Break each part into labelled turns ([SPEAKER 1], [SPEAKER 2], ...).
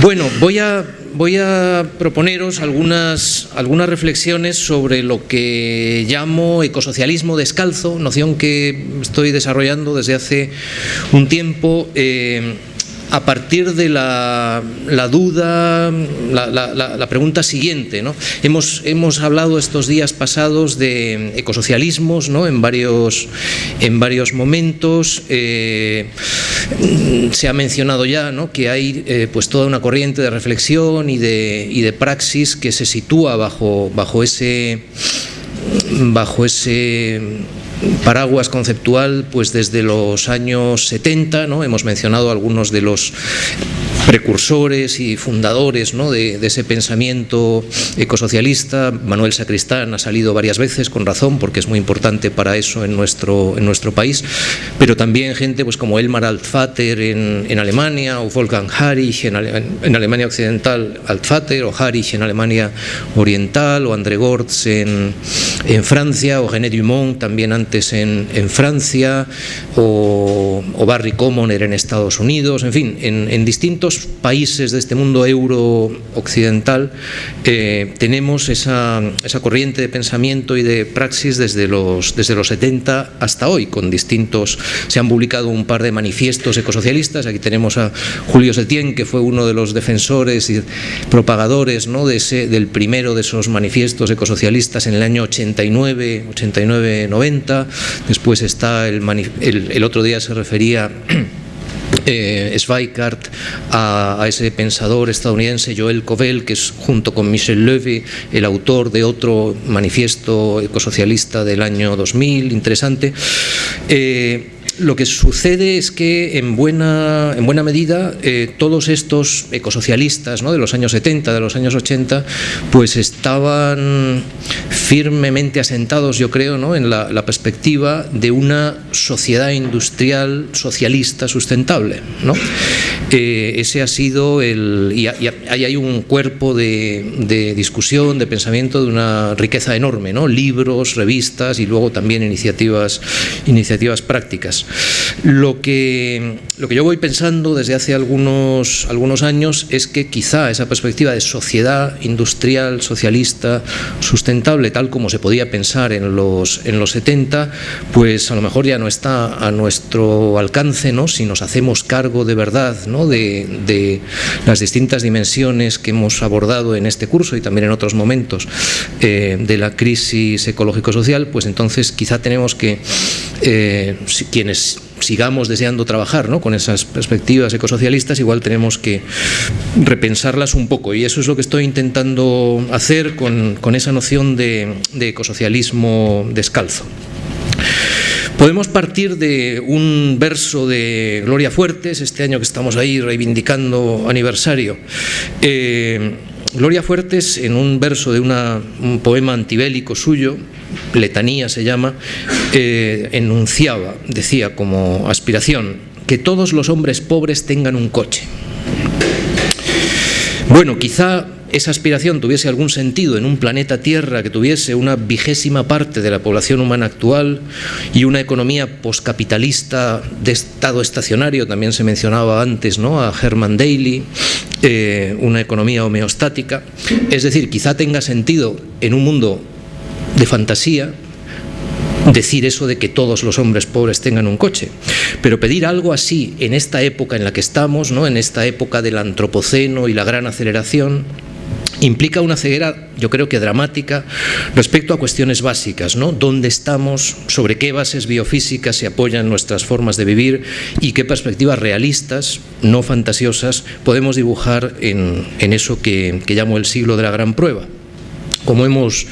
[SPEAKER 1] Bueno, voy a, voy a proponeros algunas, reflexiones sobre lo que llamo ecosocialismo descalzo, noción que estoy desarrollando desde hace un tiempo. Eh, a partir de la, duda, la, pregunta siguiente. ¿no? Hemos, hemos hablado estos días pasados de ecosocialismos ¿no? en, varios, en varios momentos. Eh, se ha mencionado ya ¿no? que hay eh, pues toda una corriente de reflexión y de, y de praxis que se sitúa bajo, bajo ese bajo ese paraguas conceptual pues desde los años 70, ¿no? hemos mencionado algunos de los precursores y fundadores ¿no? de, ese pensamiento ecosocialista. Manuel Sacristán ha salido varias veces, con razón, porque es muy importante para eso en nuestro, en nuestro país, pero también gente pues, como Elmar Altvater en, en Alemania, o Wolfgang Harich en, en, Alemania Occidental, Altvater, o Harich en Alemania Oriental, o André Gortz en, en Francia, o René Dumont también antes en, Francia, o, o Barry Commoner en Estados Unidos, en fin, en, en países de este mundo euro-occidental eh, tenemos esa, esa, corriente de pensamiento y de praxis desde los, desde los 70 hasta hoy, con distintos... Se han publicado un par de manifiestos ecosocialistas, aquí tenemos a Julio Setién, que fue uno de los defensores y propagadores ¿no? de ese, del primero de esos manifiestos ecosocialistas en el año 89, 89-90, después está el, el, el otro día se refería eh, a, ese pensador estadounidense Joel Covell, que es junto con Michel Levy el autor de otro manifiesto ecosocialista del año 2000, interesante. Eh, lo que sucede es que en buena, en buena medida eh, todos estos ecosocialistas ¿no? de los años 70, de los años 80, pues estaban firmemente asentados, yo creo, ¿no? en la, perspectiva de una sociedad industrial socialista sustentable. ¿no? Eh, ese ha sido el... y, ahí hay un cuerpo de, de, discusión, de pensamiento de una riqueza enorme, ¿no? libros, revistas y luego también iniciativas, iniciativas prácticas. Lo que, lo que yo voy pensando desde hace algunos, algunos años es que quizá esa perspectiva de sociedad industrial, socialista, sustentable, tal como se podía pensar en los, en los 70, pues a lo mejor ya no está a nuestro alcance, ¿no? si nos hacemos cargo de verdad ¿no? de, de las distintas dimensiones que hemos abordado en este curso y también en otros momentos eh, de la crisis ecológico-social, pues entonces quizá tenemos que, eh, quienes sigamos deseando trabajar ¿no? con esas perspectivas ecosocialistas, igual tenemos que repensarlas un poco y eso es lo que estoy intentando hacer con, esa noción de, de ecosocialismo descalzo. Podemos partir de un verso de Gloria Fuertes, este año que estamos ahí reivindicando aniversario. Eh, Gloria Fuertes, en un verso de una, un poema antibélico suyo, letanía se llama, eh, enunciaba, decía como aspiración, que todos los hombres pobres tengan un coche. Bueno, quizá esa aspiración tuviese algún sentido en un planeta Tierra que tuviese una vigésima parte de la población humana actual y una economía poscapitalista de estado estacionario, también se mencionaba antes ¿no? a Herman Daly, eh, una economía homeostática, es decir, quizá tenga sentido en un mundo de fantasía, decir eso de que todos los hombres pobres tengan un coche, pero pedir algo así en esta época en la que estamos, ¿no? en esta época del antropoceno y la gran aceleración, implica una ceguera, yo creo que dramática, respecto a cuestiones básicas, ¿no? ¿Dónde estamos? ¿Sobre qué bases biofísicas se apoyan nuestras formas de vivir? ¿Y qué perspectivas realistas, no fantasiosas, podemos dibujar en, en eso que, que llamo el siglo de la gran prueba? Como hemos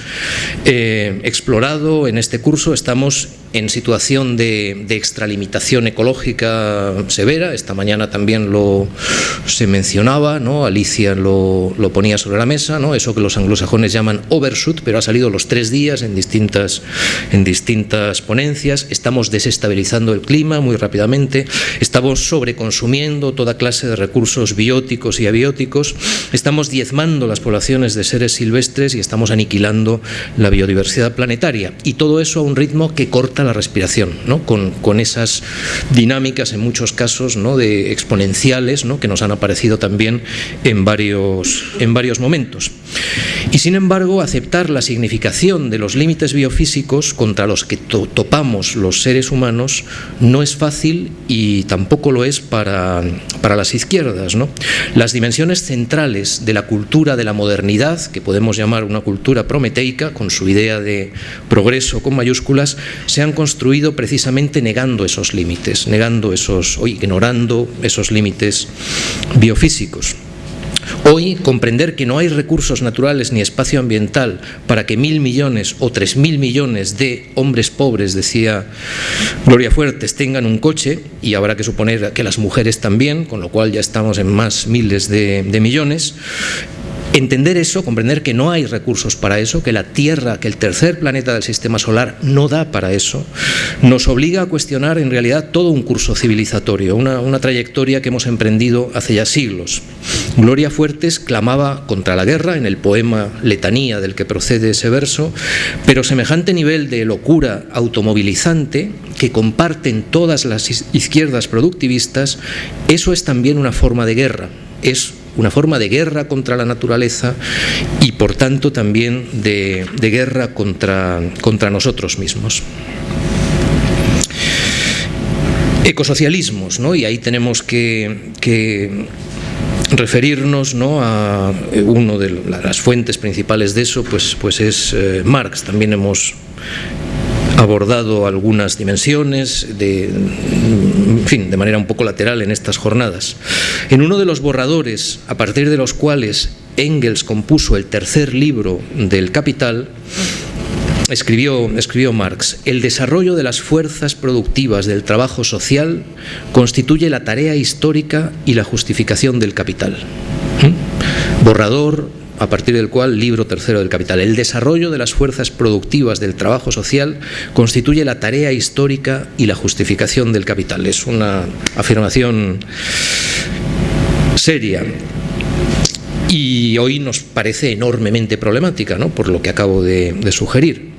[SPEAKER 1] eh, explorado en este curso, estamos en situación de, de, extralimitación ecológica severa, esta mañana también lo se mencionaba, ¿no? Alicia lo, lo, ponía sobre la mesa, ¿no? eso que los anglosajones llaman overshoot, pero ha salido los tres días en distintas, en distintas ponencias, estamos desestabilizando el clima muy rápidamente, estamos sobreconsumiendo toda clase de recursos bióticos y abióticos, estamos diezmando las poblaciones de seres silvestres y estamos aniquilando la biodiversidad planetaria, y todo eso a un ritmo que corta la respiración, ¿no? con, con, esas dinámicas en muchos casos ¿no? de exponenciales ¿no? que nos han aparecido también en varios, en varios momentos. Y sin embargo, aceptar la significación de los límites biofísicos contra los que topamos los seres humanos no es fácil y tampoco lo es para, para las izquierdas. ¿no? Las dimensiones centrales de la cultura de la modernidad, que podemos llamar una cultura prometeica, con su idea de progreso con mayúsculas, se han construido precisamente negando esos límites, negando esos, o ignorando esos límites biofísicos. Hoy, comprender que no hay recursos naturales ni espacio ambiental para que mil millones o tres mil millones de hombres pobres, decía Gloria Fuertes, tengan un coche, y habrá que suponer que las mujeres también, con lo cual ya estamos en más miles de, de millones, Entender eso, comprender que no hay recursos para eso, que la Tierra, que el tercer planeta del sistema solar no da para eso, nos obliga a cuestionar en realidad todo un curso civilizatorio, una, trayectoria que hemos emprendido hace ya siglos. Gloria Fuertes clamaba contra la guerra en el poema Letanía del que procede ese verso, pero semejante nivel de locura automovilizante que comparten todas las izquierdas productivistas, eso es también una forma de guerra, es una forma de guerra contra la naturaleza y por tanto también de, guerra contra, contra nosotros mismos ecosocialismos, ¿no? y ahí tenemos que, referirnos ¿no? a uno de las fuentes principales de eso, pues, pues es eh, Marx. También hemos abordado algunas dimensiones de, en fin, de manera un poco lateral en estas jornadas. En uno de los borradores, a partir de los cuales Engels compuso el tercer libro del Capital, Escribió, escribió, Marx, el desarrollo de las fuerzas productivas del trabajo social constituye la tarea histórica y la justificación del capital. ¿Mm? Borrador a partir del cual, libro tercero del Capital, el desarrollo de las fuerzas productivas del trabajo social constituye la tarea histórica y la justificación del capital. Es una afirmación seria y hoy nos parece enormemente problemática, ¿no? por lo que acabo de, sugerir.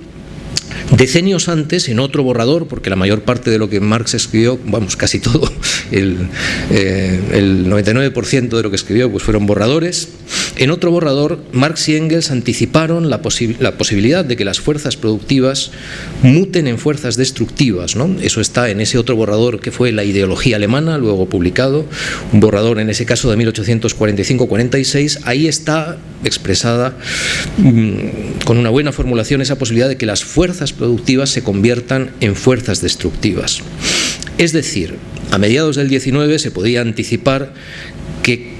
[SPEAKER 1] Decenios antes, en otro borrador, porque la mayor parte de lo que Marx escribió, vamos, casi todo, el, eh, el 99% de lo que escribió pues fueron borradores, en otro borrador, Marx y Engels anticiparon la, posibilidad de que las fuerzas productivas muten en fuerzas destructivas. ¿no? Eso está en ese otro borrador que fue la ideología alemana, luego publicado, un borrador en ese caso de 1845-46. Ahí está expresada mm, con una buena formulación esa posibilidad de que las fuerzas productivas se conviertan en fuerzas destructivas. Es decir, a mediados del 19 se podía anticipar que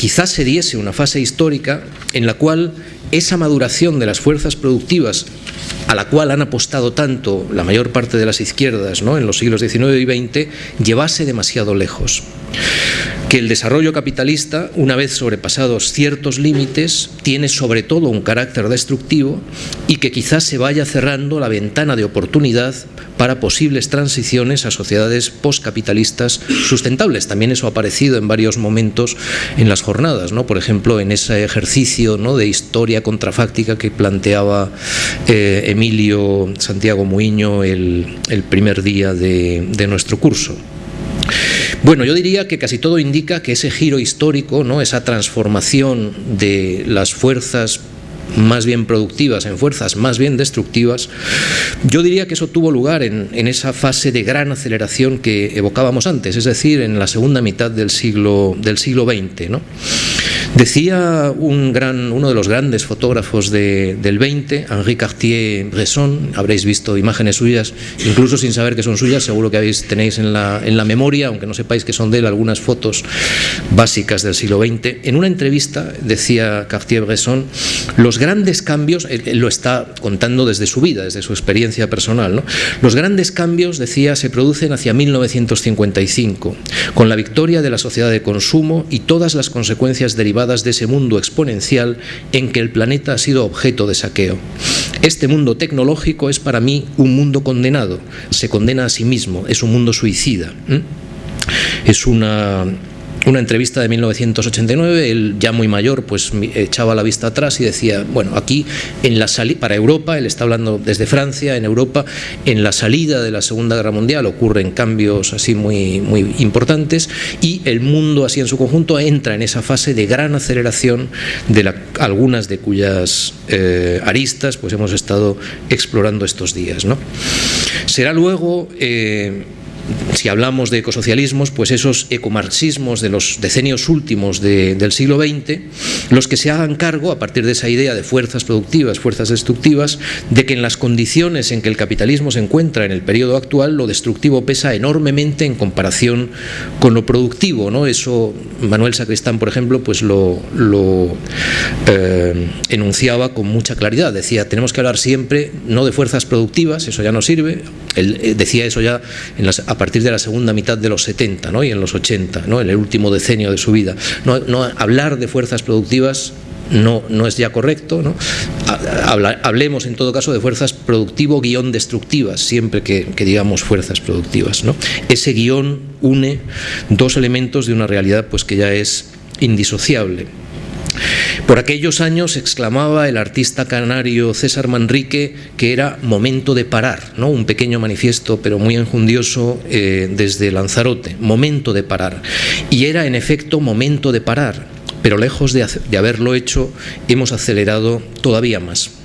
[SPEAKER 1] quizás se diese una fase histórica en la cual esa maduración de las fuerzas productivas a la cual han apostado tanto la mayor parte de las izquierdas ¿no? en los siglos XIX y XX, llevase demasiado lejos. Que el desarrollo capitalista, una vez sobrepasados ciertos límites, tiene sobre todo un carácter destructivo y que quizás se vaya cerrando la ventana de oportunidad para posibles transiciones a sociedades postcapitalistas sustentables. También eso ha aparecido en varios momentos en las jornadas, ¿no? por ejemplo, en ese ejercicio ¿no? de historia contrafáctica que planteaba eh, Emilio Santiago Muiño el, primer día de nuestro curso. Bueno, yo diría que casi todo indica que ese giro histórico, ¿no? esa transformación de las fuerzas más bien productivas en fuerzas más bien destructivas, yo diría que eso tuvo lugar en, esa fase de gran aceleración que evocábamos antes, es decir, en la segunda mitad del siglo, del siglo XX. Decía un gran, uno de los grandes fotógrafos del 20, Henri Cartier-Bresson, habréis visto imágenes suyas, incluso sin saber que son suyas, seguro que habéis, tenéis en la, en la memoria, aunque no sepáis que son de él, algunas fotos básicas del siglo XX. En una entrevista decía Cartier-Bresson, los grandes cambios, él, lo está contando desde su vida, desde su experiencia personal, ¿no? los grandes cambios, decía, se producen hacia 1955, con la victoria de la sociedad de consumo y todas las consecuencias derivadas de ese mundo exponencial en que el planeta ha sido objeto de saqueo. Este mundo tecnológico es para mí un mundo condenado, se condena a sí mismo, es un mundo suicida. Es una una entrevista de 1989, él ya muy mayor, pues echaba la vista atrás y decía, bueno, aquí en la para Europa, él está hablando desde Francia, en Europa, en la salida de la Segunda Guerra Mundial ocurren cambios así muy, muy importantes y el mundo así en su conjunto entra en esa fase de gran aceleración de algunas de cuyas eh, aristas pues hemos estado explorando estos días. ¿no? Será luego eh, si hablamos de ecosocialismos, pues esos ecomarxismos de los decenios últimos del siglo XX, los que se hagan cargo, a partir de esa idea de fuerzas productivas, fuerzas destructivas, de que en las condiciones en que el capitalismo se encuentra en el periodo actual, lo destructivo pesa enormemente en comparación con lo productivo. ¿no? Eso Manuel Sacristán, por ejemplo, pues lo, eh, enunciaba con mucha claridad. Decía, tenemos que hablar siempre no de fuerzas productivas, eso ya no sirve. Él eh, decía eso ya en las, partir de la segunda mitad de los 70 ¿no? y en los 80, ¿no? en el último decenio de su vida. No, hablar de fuerzas productivas no, es ya correcto. hablemos en todo caso de fuerzas productivo-destructivas, siempre que, digamos fuerzas productivas. Ese guion une dos elementos de una realidad pues, que ya es indisociable. Por aquellos años exclamaba el artista canario César Manrique que era momento de parar, ¿no? un pequeño manifiesto pero muy enjundioso eh, desde Lanzarote, momento de parar. Y era en efecto momento de parar, pero lejos de haberlo hecho hemos acelerado todavía más.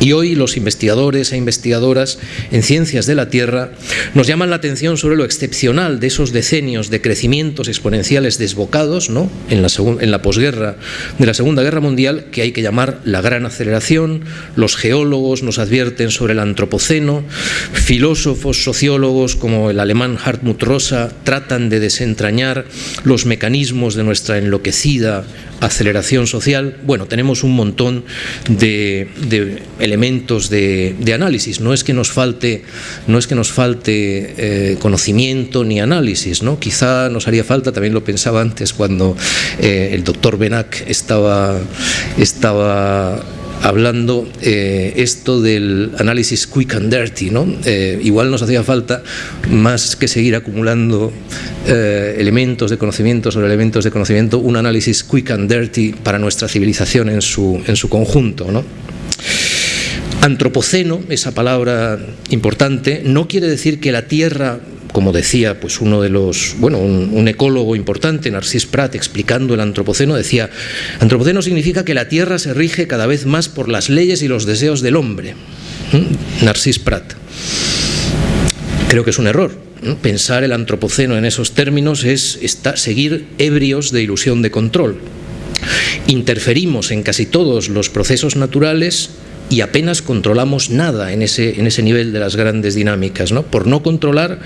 [SPEAKER 1] Y hoy los investigadores e investigadoras en ciencias de la Tierra nos llaman la atención sobre lo excepcional de esos decenios de crecimientos exponenciales desbocados ¿no? en, la en la posguerra de la Segunda Guerra Mundial que hay que llamar la gran aceleración. Los geólogos nos advierten sobre el antropoceno, filósofos, sociólogos como el alemán Hartmut Rosa tratan de desentrañar los mecanismos de nuestra enloquecida aceleración social, bueno, tenemos un montón de, elementos de, análisis. No es que nos falte, no es que nos falte eh, conocimiento ni análisis, ¿no? Quizá nos haría falta, también lo pensaba antes cuando eh, el doctor Benac estaba, estaba hablando eh, esto del análisis quick and dirty, ¿no? Igual nos hacía falta más que seguir acumulando elementos de conocimiento sobre elementos de conocimiento, un análisis quick and dirty para nuestra civilización en su, en su conjunto, ¿no? Antropoceno, esa palabra importante, no quiere decir que la Tierra como decía pues uno de los, bueno, un, ecólogo importante, Narcís Prat, explicando el antropoceno, decía, antropoceno significa que la Tierra se rige cada vez más por las leyes y los deseos del hombre. Narcís Prat. Creo que es un error. Pensar el antropoceno en esos términos es seguir ebrios de ilusión de control. Interferimos en casi todos los procesos naturales y apenas controlamos nada en ese, en ese nivel de las grandes dinámicas. ¿no? Por no controlar,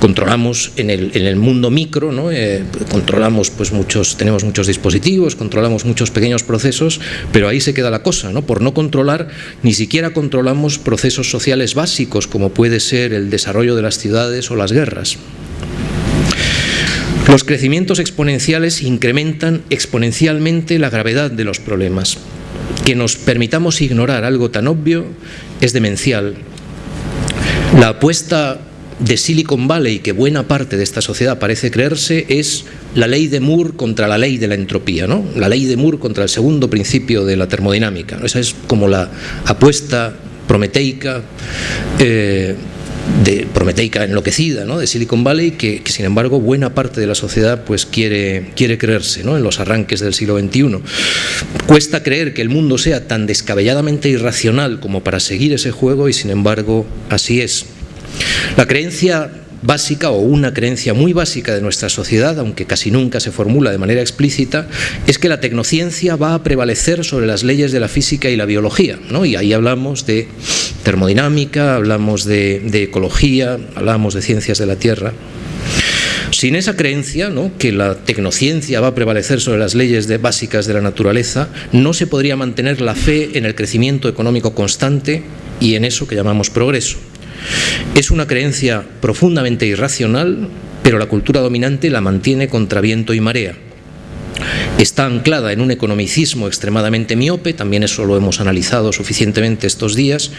[SPEAKER 1] controlamos en el, en el mundo micro, ¿no? Eh, controlamos pues muchos, tenemos muchos dispositivos, controlamos muchos pequeños procesos, pero ahí se queda la cosa. ¿no? Por no controlar, ni siquiera controlamos procesos sociales básicos como puede ser el desarrollo de las ciudades o las guerras. Los crecimientos exponenciales incrementan exponencialmente la gravedad de los problemas que nos permitamos ignorar algo tan obvio es demencial. La apuesta de Silicon Valley, que buena parte de esta sociedad parece creerse, es la ley de Moore contra la ley de la entropía, ¿no? la ley de Moore contra el segundo principio de la termodinámica. Esa es como la apuesta prometeica eh, de prometeica enloquecida ¿no? de Silicon Valley que, sin embargo buena parte de la sociedad pues quiere, quiere creerse ¿no? en los arranques del siglo XXI. Cuesta creer que el mundo sea tan descabelladamente irracional como para seguir ese juego y sin embargo así es. La creencia básica o una creencia muy básica de nuestra sociedad, aunque casi nunca se formula de manera explícita, es que la tecnociencia va a prevalecer sobre las leyes de la física y la biología. ¿no? Y ahí hablamos de termodinámica, hablamos de, ecología, hablamos de ciencias de la Tierra. Sin esa creencia, que la tecnociencia va a prevalecer sobre las leyes básicas de la naturaleza, no se podría mantener la fe en el crecimiento económico constante y en eso que llamamos progreso. Es una creencia profundamente irracional, pero la cultura dominante la mantiene contra viento y marea. Está anclada en un economicismo extremadamente miope, también eso lo hemos analizado suficientemente estos días,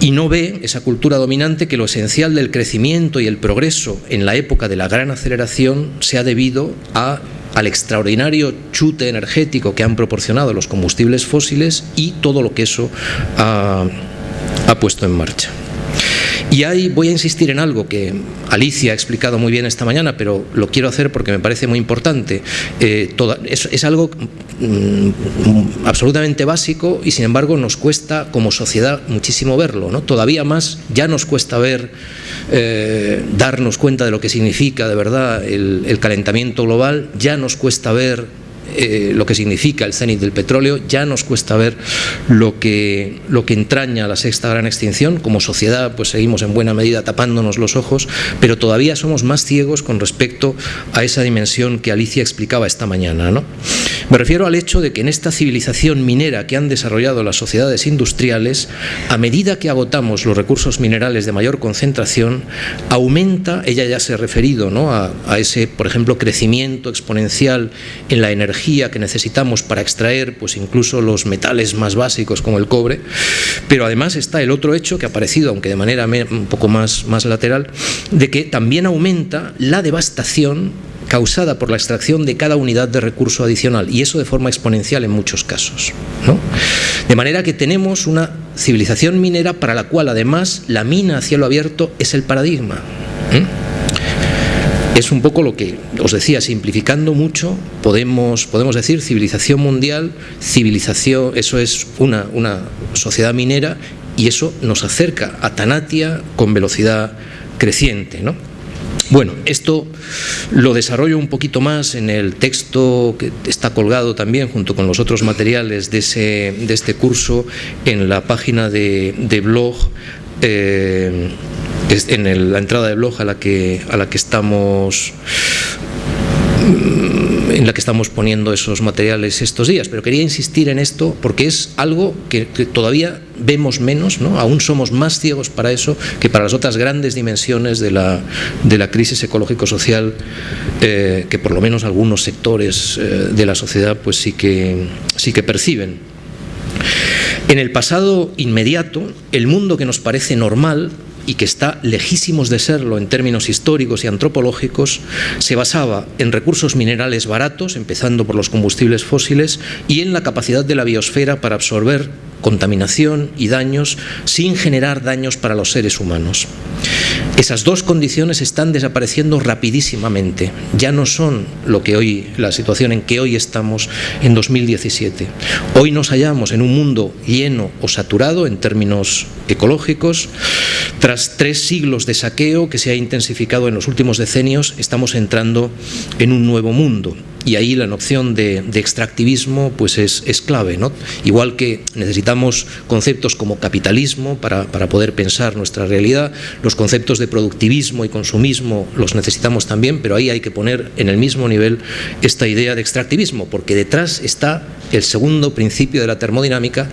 [SPEAKER 1] y no ve esa cultura dominante que lo esencial del crecimiento y el progreso en la época de la gran aceleración se ha debido a al extraordinario chute energético que han proporcionado los combustibles fósiles y todo lo que eso ha, ha puesto en marcha. Y ahí voy a insistir en algo que Alicia ha explicado muy bien esta mañana, pero lo quiero hacer porque me parece muy importante. Eh, es, algo mm, absolutamente básico y sin embargo nos cuesta como sociedad muchísimo verlo. ¿no? Todavía más ya nos cuesta ver, eh, darnos cuenta de lo que significa de verdad el calentamiento global, ya nos cuesta ver eh, lo que significa el cenit del petróleo, ya nos cuesta ver lo que, lo que entraña la sexta gran extinción, como sociedad pues seguimos en buena medida tapándonos los ojos, pero todavía somos más ciegos con respecto a esa dimensión que Alicia explicaba esta mañana. ¿no? Me refiero al hecho de que en esta civilización minera que han desarrollado las sociedades industriales, a medida que agotamos los recursos minerales de mayor concentración, aumenta, ella ya se ha referido ¿no? a, a ese, por ejemplo, crecimiento exponencial en la energía que necesitamos para extraer pues incluso los metales más básicos como el cobre, pero además está el otro hecho que ha aparecido, aunque de manera un poco más, más lateral, de que también aumenta la devastación causada por la extracción de cada unidad de recurso adicional y eso de forma exponencial en muchos casos. ¿no? De manera que tenemos una civilización minera para la cual además la mina a cielo abierto es el paradigma. Es un poco lo que os decía, simplificando mucho, podemos, podemos decir civilización mundial, civilización, eso es una, una sociedad minera y eso nos acerca a Tanatia con velocidad creciente. ¿no? Bueno, esto lo desarrollo un poquito más en el texto que está colgado también junto con los otros materiales de, ese, de este curso en la página de, blog eh, en la entrada de blog a la que, a la que estamos en la que estamos poniendo esos materiales estos días, pero quería insistir en esto porque es algo que, todavía vemos menos, ¿no? aún somos más ciegos para eso que para las otras grandes dimensiones de la, de la crisis ecológico-social eh, que por lo menos algunos sectores eh, de la sociedad pues sí que, sí que perciben. En el pasado inmediato, el mundo que nos parece normal y que está lejísimos de serlo en términos históricos y antropológicos, se basaba en recursos minerales baratos, empezando por los combustibles fósiles, y en la capacidad de la biosfera para absorber contaminación y daños sin generar daños para los seres humanos. Esas dos condiciones están desapareciendo rapidísimamente. Ya no son lo que hoy, la situación en que hoy estamos en 2017. Hoy nos hallamos en un mundo lleno o saturado en términos ecológicos. Tras tres siglos de saqueo que se ha intensificado en los últimos decenios, estamos entrando en un nuevo mundo y ahí la noción de, extractivismo pues es, clave. ¿no? Igual que necesitamos conceptos como capitalismo para, poder pensar nuestra realidad, los conceptos de productivismo y consumismo los necesitamos también, pero ahí hay que poner en el mismo nivel esta idea de extractivismo, porque detrás está el segundo principio de la termodinámica,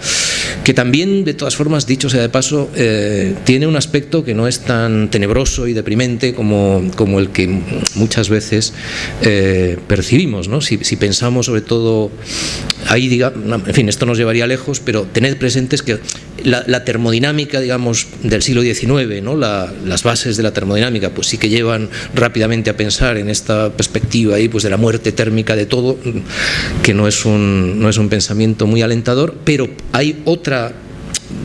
[SPEAKER 1] que también, de todas formas, dicho sea de paso, eh, tiene un aspecto que no es tan tenebroso y deprimente como, como el que muchas veces eh, percibimos. ¿no? Si, pensamos sobre todo, ahí diga, en fin, esto nos llevaría lejos, pero tened presentes que la, termodinámica, digamos, del siglo XIX, ¿no? las bases de la termodinámica, pues sí que llevan rápidamente a pensar en esta perspectiva ahí, pues de la muerte térmica de todo, que no es un, es un pensamiento muy alentador, pero hay otra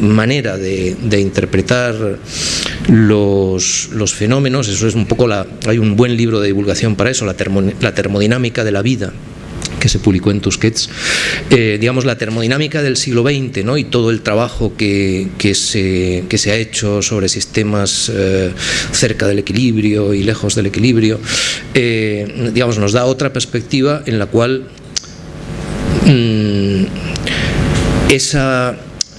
[SPEAKER 1] manera de, interpretar los, los, fenómenos, eso es un poco la, hay un buen libro de divulgación para eso, la, termodinámica de la vida, que se publicó en Tusquets, eh, digamos la termodinámica del siglo XX ¿no? y todo el trabajo que, que, se, que se ha hecho sobre sistemas eh, cerca del equilibrio y lejos del equilibrio, eh, digamos, nos da otra perspectiva en la cual mmm, esa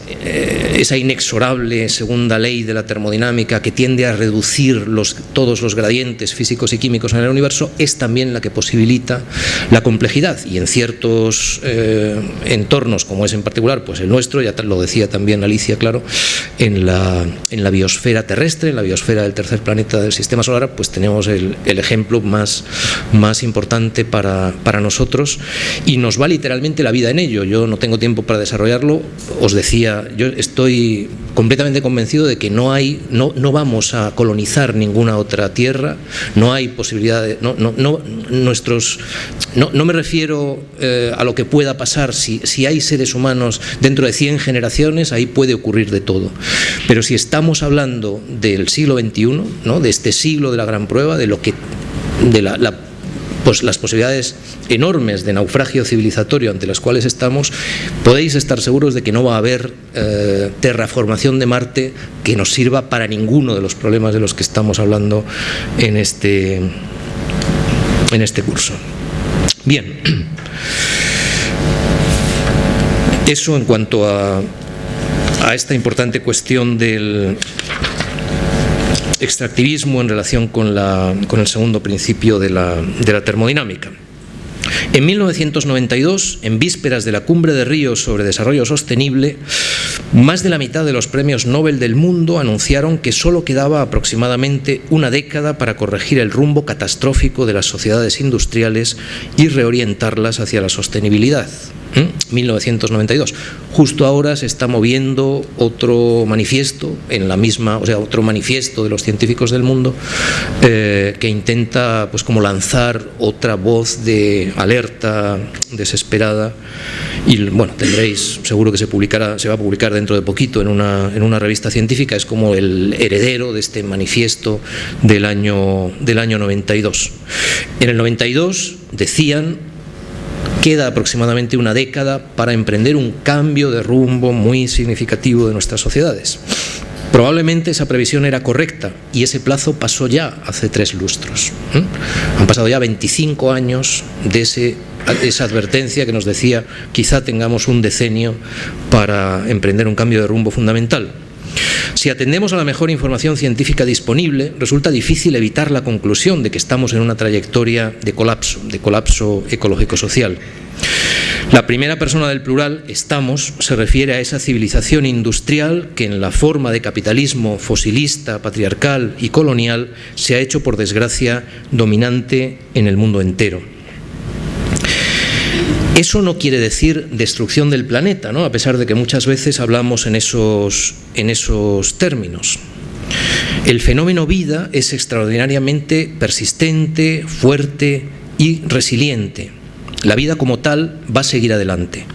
[SPEAKER 1] esa inexorable segunda ley de la termodinámica que tiende a reducir los, todos los gradientes físicos y químicos en el universo es también la que posibilita la complejidad. Y en ciertos eh, entornos como es en particular pues el nuestro, ya lo decía también Alicia, claro, en la, en la biosfera terrestre, en la biosfera del tercer planeta del sistema solar, pues tenemos el, el ejemplo más, más importante para, para nosotros. Y nos va literalmente la vida en ello. Yo no tengo tiempo para desarrollarlo, os decía, yo estoy completamente convencido de que no hay, no, no vamos a colonizar ninguna otra tierra, no hay posibilidad de, no, no, nuestros, no, no me refiero eh, a lo que pueda pasar, si, si hay seres humanos dentro de 100 generaciones, ahí puede ocurrir de todo, pero si estamos hablando del siglo XXI, ¿no? de este siglo de la gran prueba, de lo que de la pues las posibilidades enormes de naufragio civilizatorio ante las cuales estamos, podéis estar seguros de que no va a haber eh, terraformación de Marte que nos sirva para ninguno de los problemas de los que estamos hablando en este, en este curso. Bien, eso en cuanto a, a esta importante cuestión del extractivismo en relación con, la, con el segundo principio de la, de la termodinámica. En 1992, en vísperas de la cumbre de Río sobre desarrollo sostenible, más de la mitad de los premios Nobel del mundo anunciaron que solo quedaba aproximadamente una década para corregir el rumbo catastrófico de las sociedades industriales y reorientarlas hacia la sostenibilidad. 1992. Justo ahora se está moviendo otro manifiesto en la misma, o sea, otro manifiesto de los científicos del mundo eh, que intenta, pues, como lanzar otra voz de alerta desesperada. Y bueno, tendréis, seguro que se publicará, se va a publicar dentro de poquito en una, en una revista científica. Es como el heredero de este manifiesto del año del año 92. En el 92 decían queda aproximadamente una década para emprender un cambio de rumbo muy significativo de nuestras sociedades. Probablemente esa previsión era correcta y ese plazo pasó ya hace tres lustros. ¿eh? Han pasado ya 25 años de, esa advertencia que nos decía quizá tengamos un decenio para emprender un cambio de rumbo fundamental. Si atendemos a la mejor información científica disponible, resulta difícil evitar la conclusión de que estamos en una trayectoria de colapso, de colapso ecológico-social. La primera persona del plural, estamos, se refiere a esa civilización industrial que en la forma de capitalismo fosilista, patriarcal y colonial se ha hecho, por desgracia, dominante en el mundo entero. Eso no quiere decir destrucción del planeta, ¿no? a pesar de que muchas veces hablamos en esos, en esos términos. El fenómeno vida es extraordinariamente persistente, fuerte y resiliente. La vida como tal va a seguir adelante.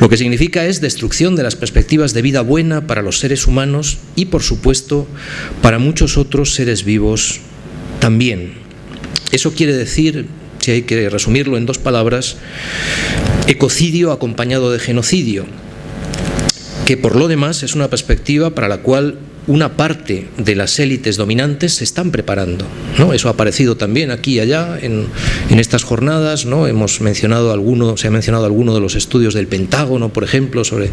[SPEAKER 1] Lo que significa es destrucción de las perspectivas de vida buena para los seres humanos y, por supuesto, para muchos otros seres vivos también. Eso quiere decir, si hay que resumirlo en dos palabras, ecocidio acompañado de genocidio, que por lo demás es una perspectiva para la cual una parte de las élites dominantes se están preparando. ¿no? Eso ha aparecido también aquí y allá en, estas jornadas. ¿no? Hemos mencionado alguno, se ha mencionado alguno de los estudios del Pentágono, por ejemplo, sobre,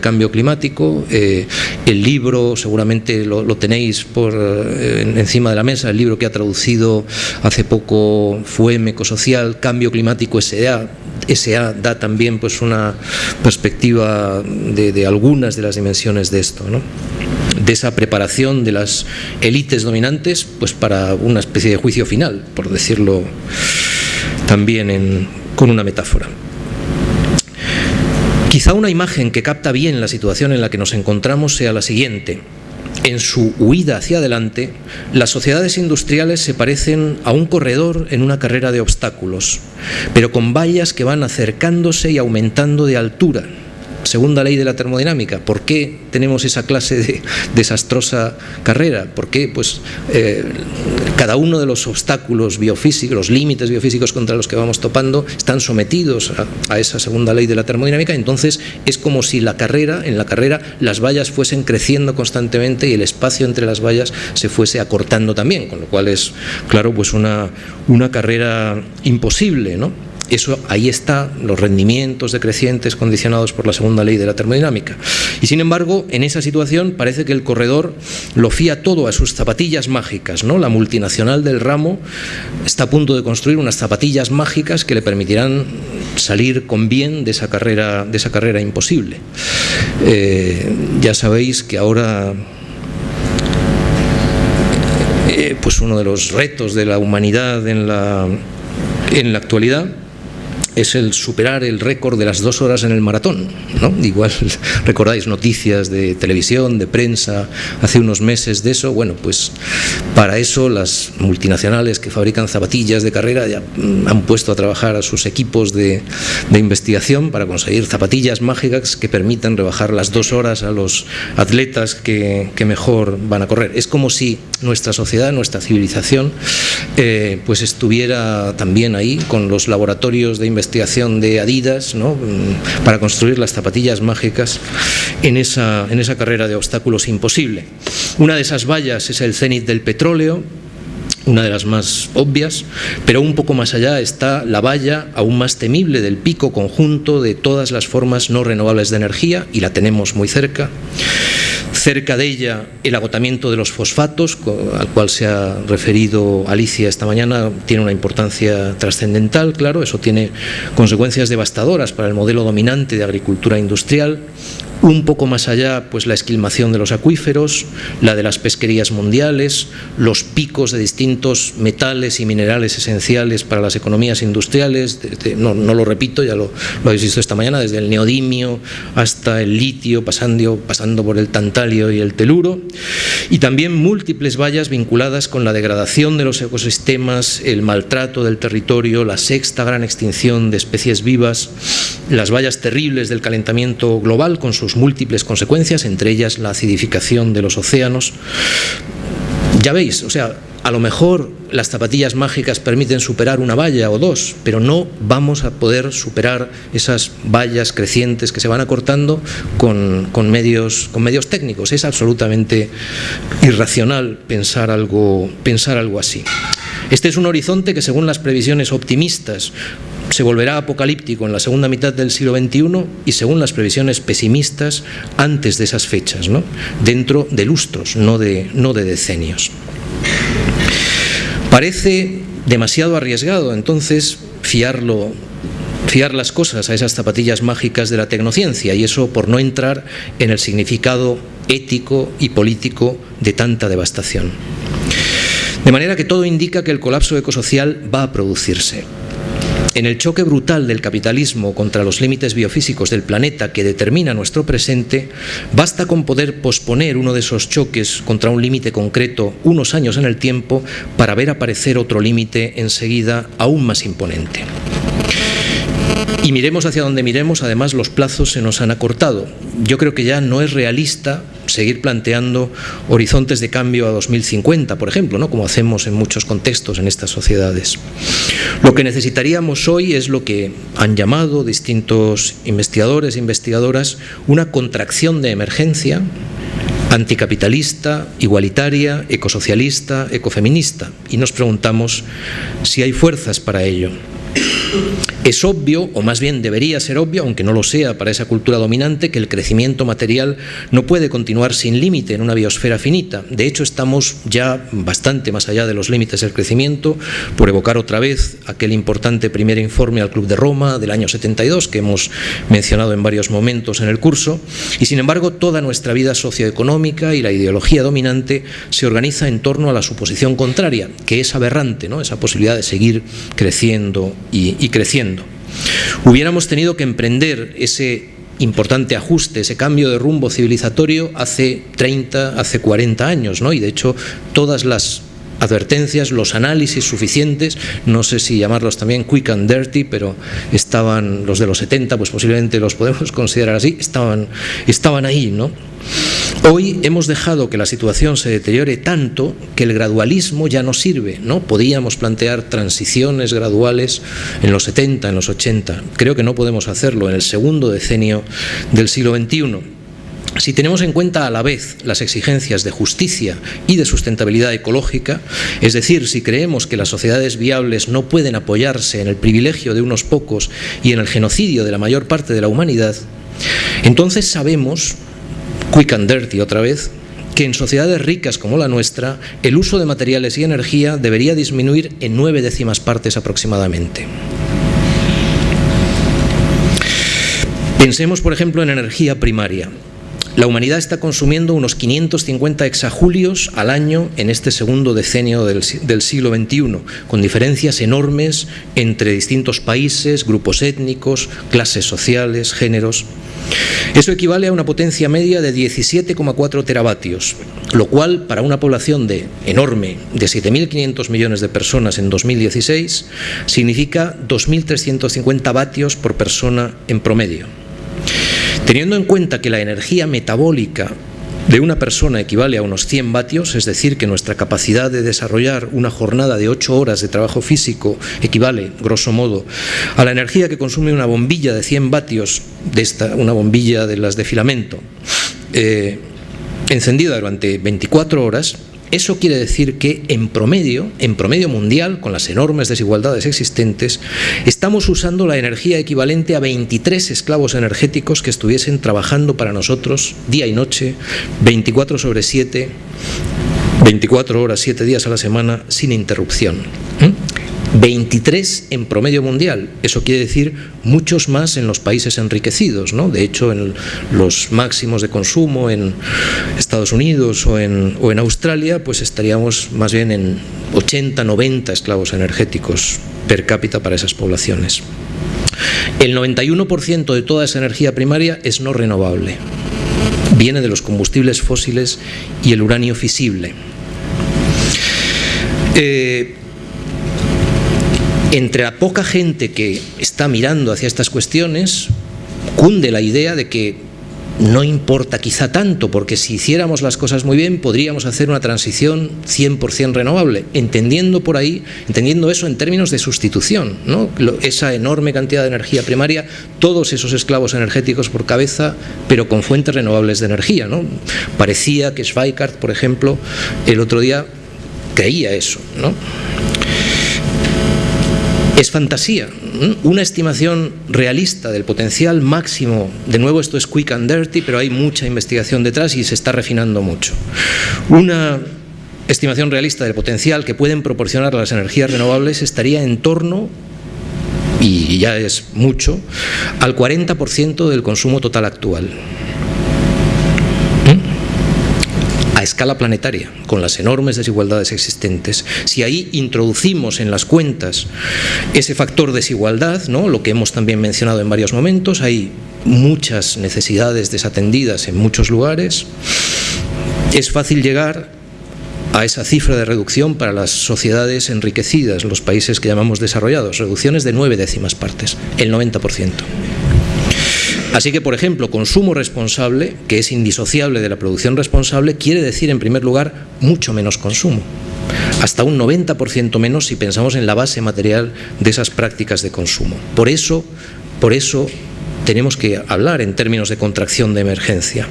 [SPEAKER 1] cambio climático. Eh, el libro, seguramente lo, lo tenéis por eh, encima de la mesa, el libro que ha traducido hace poco FUEM Ecosocial, Cambio Climático S.A., SA da también pues una perspectiva de, de algunas de las dimensiones de esto. ¿no? De esa preparación de las élites dominantes pues para una especie de juicio final, por decirlo también con una metáfora. Quizá una imagen que capta bien la situación en la que nos encontramos sea la siguiente. En su huida hacia adelante, las sociedades industriales se parecen a un corredor en una carrera de obstáculos, pero con vallas que van acercándose y aumentando de altura, segunda ley de la termodinámica. ¿Por qué tenemos esa clase de desastrosa carrera? ¿Por qué pues, eh, cada uno de los obstáculos biofísicos, los límites biofísicos contra los que vamos topando, están sometidos a, a, esa segunda ley de la termodinámica? Entonces es como si la carrera, en la carrera las vallas fuesen creciendo constantemente y el espacio entre las vallas se fuese acortando también, con lo cual es, claro, pues una, una carrera imposible, ¿no? Eso ahí está, los rendimientos decrecientes condicionados por la segunda ley de la termodinámica. Y sin embargo, en esa situación parece que el corredor lo fía todo a sus zapatillas mágicas. ¿no? La multinacional del ramo está a punto de construir unas zapatillas mágicas que le permitirán salir con bien de esa carrera, de esa carrera imposible. Eh, ya sabéis que ahora eh, pues uno de los retos de la humanidad en la, en la actualidad es el superar el récord de las dos horas en el maratón. ¿no? Igual recordáis noticias de televisión, de prensa, hace unos meses de eso. Bueno, pues para eso las multinacionales que fabrican zapatillas de carrera ya mm, han puesto a trabajar a sus equipos de, investigación para conseguir zapatillas mágicas que permitan rebajar las dos horas a los atletas que, mejor van a correr. Es como si nuestra sociedad, nuestra civilización, eh, pues estuviera también ahí con los laboratorios de investigación investigación de Adidas ¿no? Mm, para construir las zapatillas mágicas en esa, en esa carrera de obstáculos imposible. Una de esas vallas es el cenit del petróleo, una de las más obvias, pero un poco más allá está la valla aún más temible del pico conjunto de todas las formas no renovables de energía, y la tenemos muy cerca. Cerca de ella el agotamiento de los fosfatos, al cual se ha referido Alicia esta mañana, tiene una importancia trascendental, claro, eso tiene consecuencias devastadoras para el modelo dominante de agricultura industrial, un poco más allá, pues la esquilmación de los acuíferos, la de las pesquerías mundiales, los picos de distintos metales y minerales esenciales para las economías industriales, no, lo repito, ya lo, habéis visto esta mañana, desde el neodimio hasta el litio, pasando, pasando por el tantalio y el teluro, y también múltiples vallas vinculadas con la degradación de los ecosistemas, el maltrato del territorio, la sexta gran extinción de especies vivas, las vallas terribles del calentamiento global con sus múltiples consecuencias, entre ellas la acidificación de los océanos. Ya veis, o sea, a lo mejor las zapatillas mágicas permiten superar una valla o dos, pero no vamos a poder superar esas vallas crecientes que se van acortando con, medios, con medios técnicos. Es absolutamente irracional pensar algo, pensar algo así. Este es un horizonte que según las previsiones optimistas se volverá apocalíptico en la segunda mitad del siglo XXI y según las previsiones pesimistas antes de esas fechas, dentro de lustros, no de, decenios. Parece demasiado arriesgado entonces fiar las cosas a esas zapatillas mágicas de la tecnociencia y eso por no entrar en el significado ético y político de tanta devastación. De manera que todo indica que el colapso ecosocial va a producirse. En el choque brutal del capitalismo contra los límites biofísicos del planeta que determina nuestro presente, basta con poder posponer uno de esos choques contra un límite concreto unos años en el tiempo para ver aparecer otro límite enseguida aún más imponente. Y miremos hacia donde miremos, además los plazos se nos han acortado. Yo creo que ya no es realista seguir planteando horizontes de cambio a 2050, por ejemplo, ¿no? como hacemos en muchos contextos en estas sociedades. Lo que necesitaríamos hoy es lo que han llamado distintos investigadores e investigadoras una contracción de emergencia anticapitalista, igualitaria, ecosocialista, ecofeminista. Y nos preguntamos si hay fuerzas para ello. Es obvio, o más bien debería ser obvio, aunque no lo sea para esa cultura dominante, que el crecimiento material no puede continuar sin límite en una biosfera finita. De hecho, estamos ya bastante más allá de los límites del crecimiento, por evocar otra vez aquel importante primer informe al Club de Roma del año 72, que hemos mencionado en varios momentos en el curso, y sin embargo toda nuestra vida socioeconómica y la ideología dominante se organiza en torno a la suposición contraria, que es aberrante, ¿no? esa posibilidad de seguir creciendo y creciendo. Hubiéramos tenido que emprender ese importante ajuste, ese cambio de rumbo civilizatorio hace 30, hace 40 años, ¿no? Y de hecho todas las advertencias, los análisis suficientes, no sé si llamarlos también quick and dirty, pero estaban los de los 70, pues posiblemente los podemos considerar así, estaban, estaban ahí, ¿no? Hoy hemos dejado que la situación se deteriore tanto que el gradualismo ya no sirve, ¿no? Podíamos plantear transiciones graduales en los 70, en los 80. Creo que no podemos hacerlo en el segundo decenio del siglo XXI. Si tenemos en cuenta a la vez las exigencias de justicia y de sustentabilidad ecológica, es decir, si creemos que las sociedades viables no pueden apoyarse en el privilegio de unos pocos y en el genocidio de la mayor parte de la humanidad, entonces sabemos, quick and dirty otra vez, que en sociedades ricas como la nuestra, el uso de materiales y energía debería disminuir en nueve décimas partes aproximadamente. Pensemos, por ejemplo, en energía primaria. La humanidad está consumiendo unos 550 exajulios al año en este segundo decenio del, siglo XXI, con diferencias enormes entre distintos países, grupos étnicos, clases sociales, géneros. Eso equivale a una potencia media de 17,4 teravatios, lo cual para una población de enorme de 7.500 millones de personas en 2016 significa 2.350 vatios por persona en promedio. Teniendo en cuenta que la energía metabólica de una persona equivale a unos 100 vatios, es decir, que nuestra capacidad de desarrollar una jornada de 8 horas de trabajo físico equivale, grosso modo, a la energía que consume una bombilla de 100 vatios, de esta, una bombilla de las de filamento, eh, encendida durante 24 horas, eso quiere decir que en promedio, en promedio mundial, con las enormes desigualdades existentes, estamos usando la energía equivalente a 23 esclavos energéticos que estuviesen trabajando para nosotros día y noche, 24 sobre 7, 24 horas, 7 días a la semana, sin interrupción. 23 en promedio mundial. Eso quiere decir muchos más en los países enriquecidos. ¿no? De hecho, en los máximos de consumo en Estados Unidos o en, Australia, pues estaríamos más bien en 80, 90 esclavos energéticos per cápita para esas poblaciones. El 91% de toda esa energía primaria es no renovable. Viene de los combustibles fósiles y el uranio fisible. Eh, entre la poca gente que está mirando hacia estas cuestiones, cunde la idea de que no importa quizá tanto, porque si hiciéramos las cosas muy bien podríamos hacer una transición 100% renovable, entendiendo por ahí, entendiendo eso en términos de sustitución, ¿no? esa enorme cantidad de energía primaria, todos esos esclavos energéticos por cabeza, pero con fuentes renovables de energía. ¿no? Parecía que Schweikart, por ejemplo, el otro día creía eso. ¿no? Es fantasía. Una estimación realista del potencial máximo, de nuevo esto es quick and dirty, pero hay mucha investigación detrás y se está refinando mucho. Una estimación realista del potencial que pueden proporcionar las energías renovables estaría en torno y ya es mucho, al 40% del consumo total actual. A escala planetaria, con las enormes desigualdades existentes. Si ahí introducimos en las cuentas ese factor desigualdad, ¿no? lo que hemos también mencionado en varios momentos, hay muchas necesidades desatendidas en muchos lugares, es fácil llegar a esa cifra de reducción para las sociedades enriquecidas, los países que llamamos desarrollados, reducciones de nueve décimas partes, el 90%. Así que, por ejemplo, consumo responsable, que es indisociable de la producción responsable, quiere decir, en primer lugar, mucho menos consumo. Hasta un 90% menos si pensamos en la base material de esas prácticas de consumo. Por eso, por eso tenemos que hablar en términos de contracción de emergencia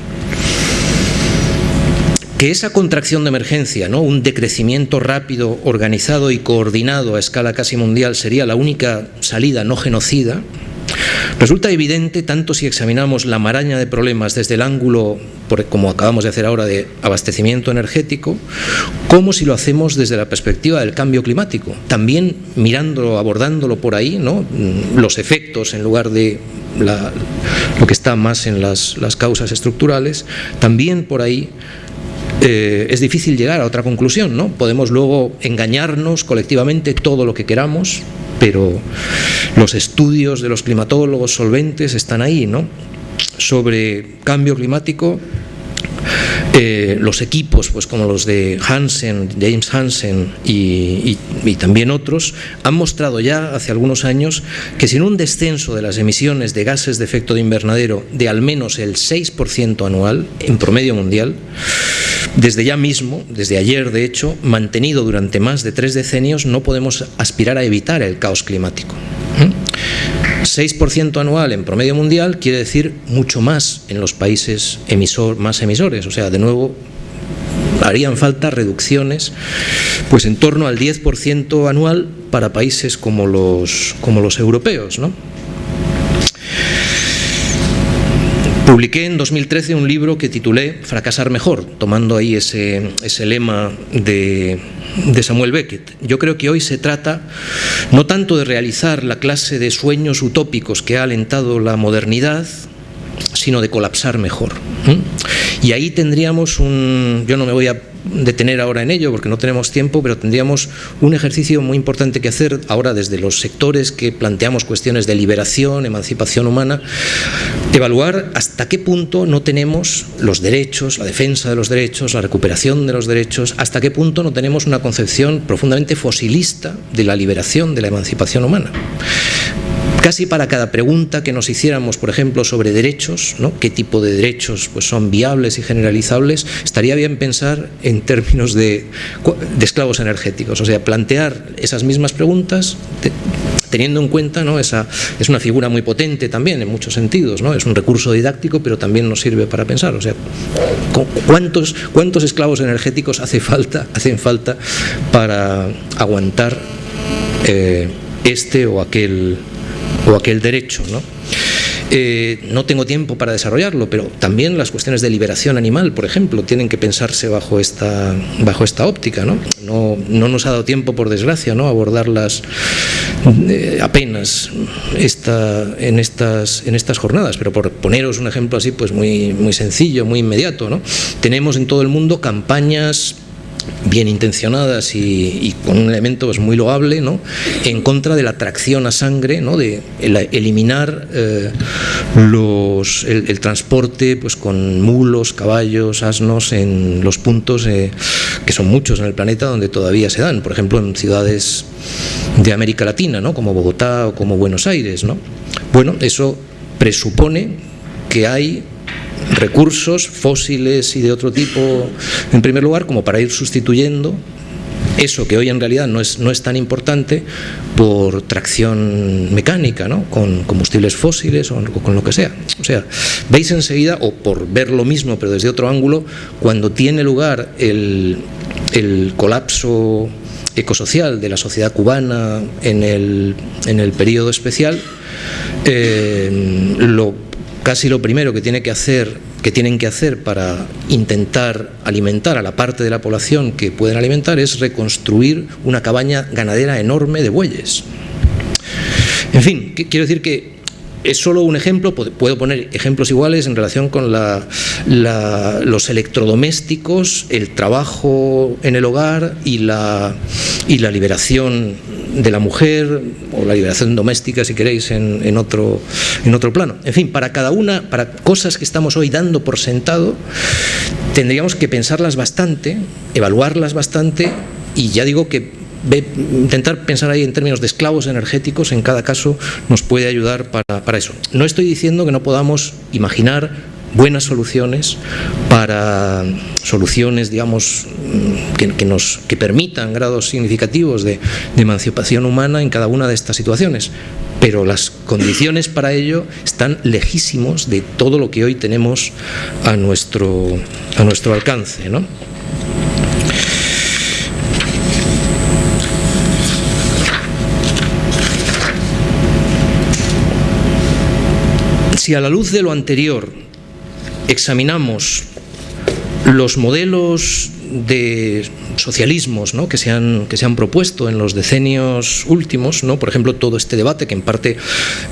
[SPEAKER 1] que esa contracción de emergencia, ¿no? un decrecimiento rápido, organizado y coordinado a escala casi mundial sería la única salida no genocida, Resulta evidente, tanto si examinamos la maraña de problemas desde el ángulo, como acabamos de hacer ahora, de abastecimiento energético, como si lo hacemos desde la perspectiva del cambio climático. También mirándolo, abordándolo por ahí, ¿no? los efectos en lugar de lo que está más en las, causas estructurales, también por ahí eh, es difícil llegar a otra conclusión, ¿no? Podemos luego engañarnos colectivamente todo lo que queramos, pero los estudios de los climatólogos solventes están ahí, ¿no? Sobre cambio climático, eh, los equipos, pues como los de Hansen, James Hansen y, también otros, han mostrado ya hace algunos años que sin un descenso de las emisiones de gases de efecto de invernadero de al menos el 6% anual en promedio mundial, desde ya mismo, desde ayer de hecho, mantenido durante más de tres decenios, no podemos aspirar a evitar el caos climático. ¿Mm? 6% anual en promedio mundial quiere decir mucho más en los países emisor, más emisores, o sea, de nuevo harían falta reducciones pues en torno al 10% anual para países como los, como los europeos. ¿no? Publiqué en 2013 un libro que titulé Fracasar mejor, tomando ahí ese, ese lema de, de Samuel Beckett. Yo creo que hoy se trata no tanto de realizar la clase de sueños utópicos que ha alentado la modernidad, sino de colapsar mejor. Y ahí tendríamos un, yo no me voy a detener ahora en ello porque no tenemos tiempo, pero tendríamos un ejercicio muy importante que hacer ahora desde los sectores que planteamos cuestiones de liberación, emancipación humana, evaluar hasta qué punto no tenemos los derechos, la defensa de los derechos, la recuperación de los derechos, hasta qué punto no tenemos una concepción profundamente fosilista de la liberación, de la emancipación humana. Casi para cada pregunta que nos hiciéramos, por ejemplo, sobre derechos, qué tipo de derechos pues, son viables y generalizables, estaría bien pensar en términos de, esclavos energéticos, o sea, plantear esas mismas preguntas teniendo en cuenta, ¿no? Esa, es una figura muy potente también en muchos sentidos, ¿no? es un recurso didáctico, pero también nos sirve para pensar, o sea, ¿cuántos, cuántos esclavos energéticos hace falta, hacen falta para aguantar eh, este o aquel o aquel derecho. ¿no? Eh, no tengo tiempo para desarrollarlo, pero también las cuestiones de liberación animal, por ejemplo, tienen que pensarse bajo esta, bajo esta óptica. ¿no? No, no nos ha dado tiempo, por desgracia, ¿no? abordarlas eh, apenas esta, en, estas, en estas jornadas, pero por poneros un ejemplo así, pues muy, muy sencillo, muy inmediato. ¿no? Tenemos en todo el mundo campañas bien intencionadas y, con un elemento pues, muy loable ¿no? en contra de la tracción a sangre, ¿no? de eliminar eh, los, el, transporte pues, con mulos, caballos, asnos en los puntos eh, que son muchos en el planeta donde todavía se dan, por ejemplo en ciudades de América Latina, ¿no? como Bogotá o como Buenos Aires. ¿no? Bueno, eso presupone que hay recursos fósiles y de otro tipo, en primer lugar, como para ir sustituyendo eso que hoy en realidad no es, no es tan importante por tracción mecánica, ¿no? con combustibles fósiles o con lo que sea. O sea, veis enseguida, o por ver lo mismo pero desde otro ángulo, cuando tiene lugar el, el colapso ecosocial de la sociedad cubana en el, en el periodo especial, eh, lo casi lo primero que tiene que hacer que tienen que hacer para intentar alimentar a la parte de la población que pueden alimentar es reconstruir una cabaña ganadera enorme de bueyes. En fin, quiero decir que es solo un ejemplo, puedo poner ejemplos iguales en relación con los electrodomésticos, el trabajo en el hogar y la, y la liberación de la mujer o la liberación doméstica, si queréis, en, otro, en otro plano. En fin, para cada una, para cosas que estamos hoy dando por sentado, tendríamos que pensarlas bastante, evaluarlas bastante y ya digo que intentar pensar ahí en términos de esclavos energéticos en cada caso nos puede ayudar para, para eso. No estoy diciendo que no podamos imaginar buenas soluciones para soluciones, digamos, que, nos, que permitan grados significativos de, de, emancipación humana en cada una de estas situaciones. Pero las condiciones para ello están lejísimos de todo lo que hoy tenemos a nuestro, a nuestro alcance. ¿no? Si a la luz de lo anterior examinamos los modelos de socialismos que, se han, que se han propuesto en los decenios últimos, ¿no? por ejemplo, todo este debate que en parte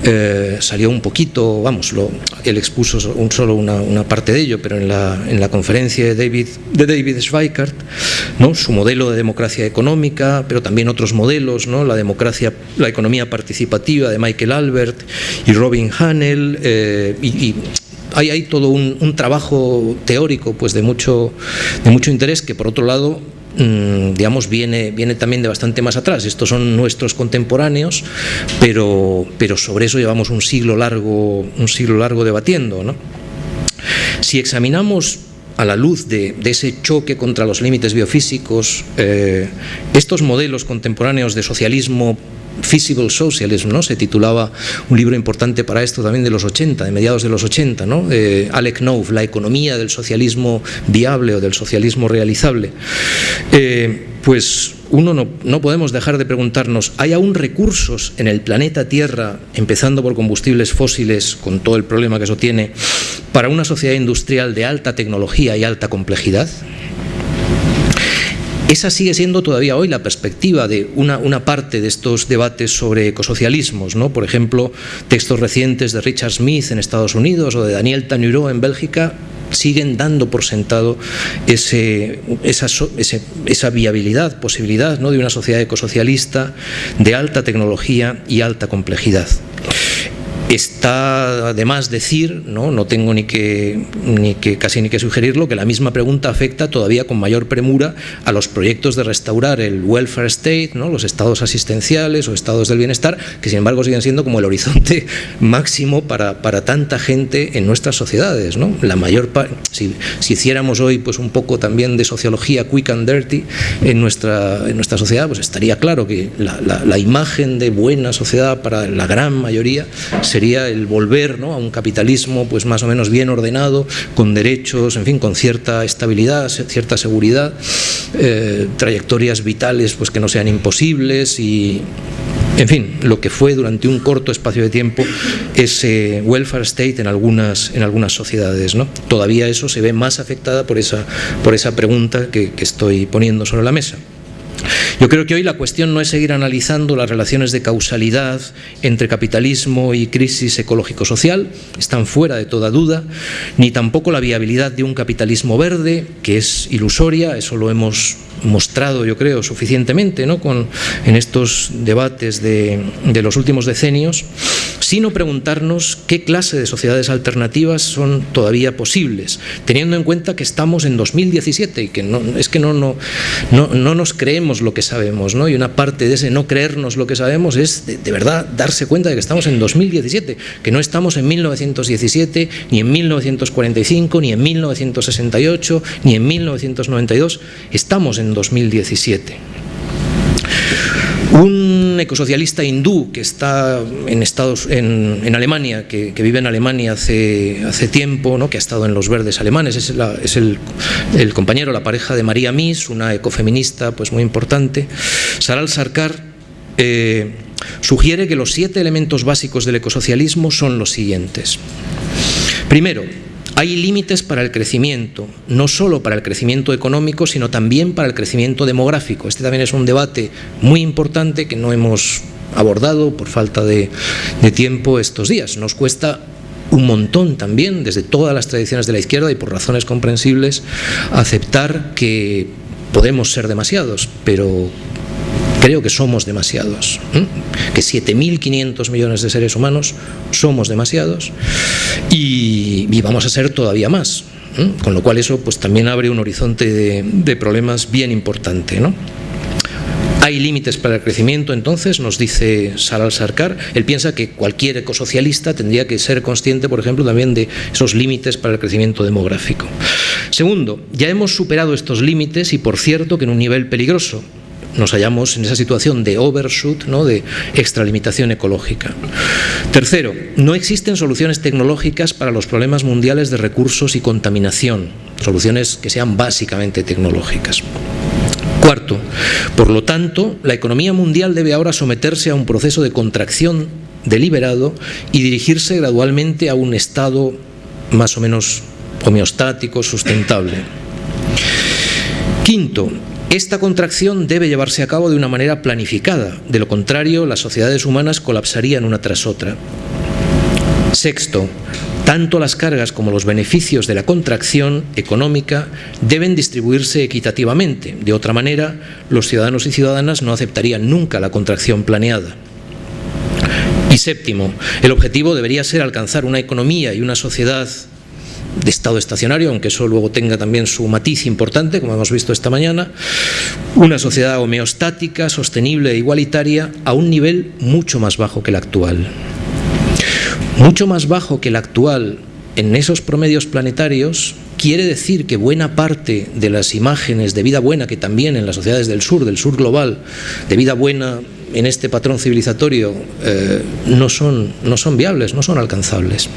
[SPEAKER 1] eh, salió un poquito, vamos, lo, él expuso solo una, parte de ello, pero en la, en la conferencia de David, de David Schweikart, ¿no? su modelo de democracia económica, pero también otros modelos, ¿no? la democracia, la economía participativa de Michael Albert y Robin Hanel, eh, y hay, hay todo un, trabajo teórico pues de mucho, de mucho interés que por otro lado mm, digamos, viene, viene también de bastante más atrás. Estos son nuestros contemporáneos, pero, pero sobre eso llevamos un siglo largo, un siglo largo debatiendo. ¿no? Si examinamos a la luz de, ese choque contra los límites biofísicos, eh, estos modelos contemporáneos de socialismo Feasible Socialism, ¿no? se titulaba un libro importante para esto también de los 80, de mediados de los 80, ¿no? Eh, Alec Knopf, La economía del socialismo viable o del socialismo realizable. Eh, pues uno no, no, podemos dejar de preguntarnos, ¿hay aún recursos en el planeta Tierra, empezando por combustibles fósiles, con todo el problema que eso tiene, para una sociedad industrial de alta tecnología y alta complejidad? Esa sigue siendo todavía hoy la perspectiva de una, parte de estos debates sobre ecosocialismos, ¿no? por ejemplo, textos recientes de Richard Smith en Estados Unidos o de Daniel Tanuro en Bélgica siguen dando por sentado esa, esa, viabilidad, posibilidad ¿no? de una sociedad ecosocialista de alta tecnología y alta complejidad. Está además decir, no, no tengo ni que, ni que casi ni que sugerirlo, que la misma pregunta afecta todavía con mayor premura a los proyectos de restaurar el welfare state, ¿no? los estados asistenciales o estados del bienestar, que sin embargo siguen siendo como el horizonte máximo para, para tanta gente en nuestras sociedades. ¿no? La mayor si, si, hiciéramos hoy pues un poco también de sociología quick and dirty en nuestra, en nuestra sociedad, pues estaría claro que la, la, la imagen de buena sociedad para la gran mayoría se sería el volver ¿no? a un capitalismo pues más o menos bien ordenado, con derechos, en fin, con cierta estabilidad, cierta seguridad, eh, trayectorias vitales pues que no sean imposibles y en fin, lo que fue durante un corto espacio de tiempo ese welfare state en algunas, en algunas sociedades. ¿no? Todavía eso se ve más afectada por esa, por esa pregunta que, que estoy poniendo sobre la mesa. Yo creo que hoy la cuestión no es seguir analizando las relaciones de causalidad entre capitalismo y crisis ecológico-social, están fuera de toda duda, ni tampoco la viabilidad de un capitalismo verde, que es ilusoria, eso lo hemos mostrado, yo creo, suficientemente ¿no? Con, en estos debates de, de los últimos decenios, sino preguntarnos qué clase de sociedades alternativas son todavía posibles, teniendo en cuenta que estamos en 2017 y que es que no, no, no, no nos creemos lo que sabemos, ¿no? y una parte de ese no creernos lo que sabemos es de, de verdad darse cuenta de que estamos en 2017, que no estamos en 1917, ni en 1945, ni en 1968, ni en 1992, estamos en 2017. Un ecosocialista hindú que está en, Estados, en, Alemania, que, vive en Alemania hace, hace tiempo, ¿no? que ha estado en los verdes alemanes, es, la, el, compañero, la pareja de María Mies, una ecofeminista pues, muy importante. Saral Sarkar eh, sugiere que los siete elementos básicos del ecosocialismo son los siguientes. Primero, hay límites para el crecimiento, no solo para el crecimiento económico, sino también para el crecimiento demográfico. Este también es un debate muy importante que no hemos abordado por falta de, de tiempo estos días. Nos cuesta un montón también, desde todas las tradiciones de la izquierda y por razones comprensibles, aceptar que podemos ser demasiados, pero creo que somos demasiados, ¿eh? que 7.500 millones de seres humanos somos demasiados y, vamos a ser todavía más. Con lo cual eso pues, también abre un horizonte de, de problemas bien importante. ¿no? ¿Hay límites para el crecimiento entonces? Nos dice Saral Sarkar. Él piensa que cualquier ecosocialista tendría que ser consciente, por ejemplo, también de esos límites para el crecimiento demográfico. Segundo, ya hemos superado estos límites y, por cierto, que en un nivel peligroso nos hallamos en esa situación de overshoot, ¿no? de extralimitación ecológica. Tercero, no existen soluciones tecnológicas para los problemas mundiales de recursos y contaminación, soluciones que sean básicamente tecnológicas. Cuarto, por lo tanto, la economía mundial debe ahora someterse a un proceso de contracción deliberado y dirigirse gradualmente a un estado más o menos homeostático, sustentable. Quinto, esta contracción debe llevarse a cabo de una manera planificada, de lo contrario las sociedades humanas colapsarían una tras otra. Sexto, tanto las cargas como los beneficios de la contracción económica deben distribuirse equitativamente, de otra manera los ciudadanos y ciudadanas no aceptarían nunca la contracción planeada. Y séptimo, el objetivo debería ser alcanzar una economía y una sociedad de estado estacionario, aunque eso luego tenga también su matiz importante, como hemos visto esta mañana, una sociedad homeostática, sostenible e igualitaria a un nivel mucho más bajo que el actual. Mucho más bajo que el actual en esos promedios planetarios quiere decir que buena parte de las imágenes de vida buena que también en las sociedades del sur, del sur global, de vida buena en este patrón civilizatorio eh, no, son, no son viables, no son alcanzables.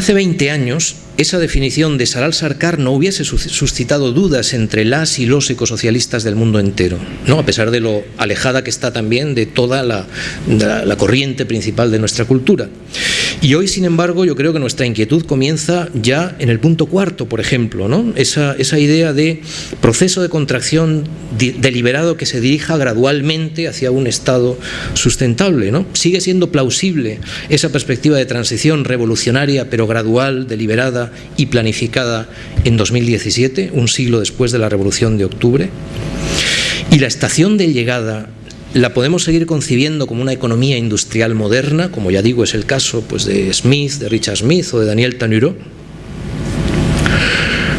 [SPEAKER 1] Hace 20 años esa definición de Saral Sarkar no hubiese suscitado dudas entre las y los ecosocialistas del mundo entero, ¿no? a pesar de lo alejada que está también de toda la, la, corriente principal de nuestra cultura. Y hoy, sin embargo, yo creo que nuestra inquietud comienza ya en el punto cuarto, por ejemplo, ¿no? esa, idea de proceso de contracción deliberado que se dirija gradualmente hacia un estado sustentable. ¿no? Sigue siendo plausible esa perspectiva de transición revolucionaria, pero gradual, deliberada, y planificada en 2017, un siglo después de la Revolución de Octubre. Y la estación de llegada la podemos seguir concibiendo como una economía industrial moderna, como ya digo es el caso pues, de Smith, de Richard Smith o de Daniel Tanuro.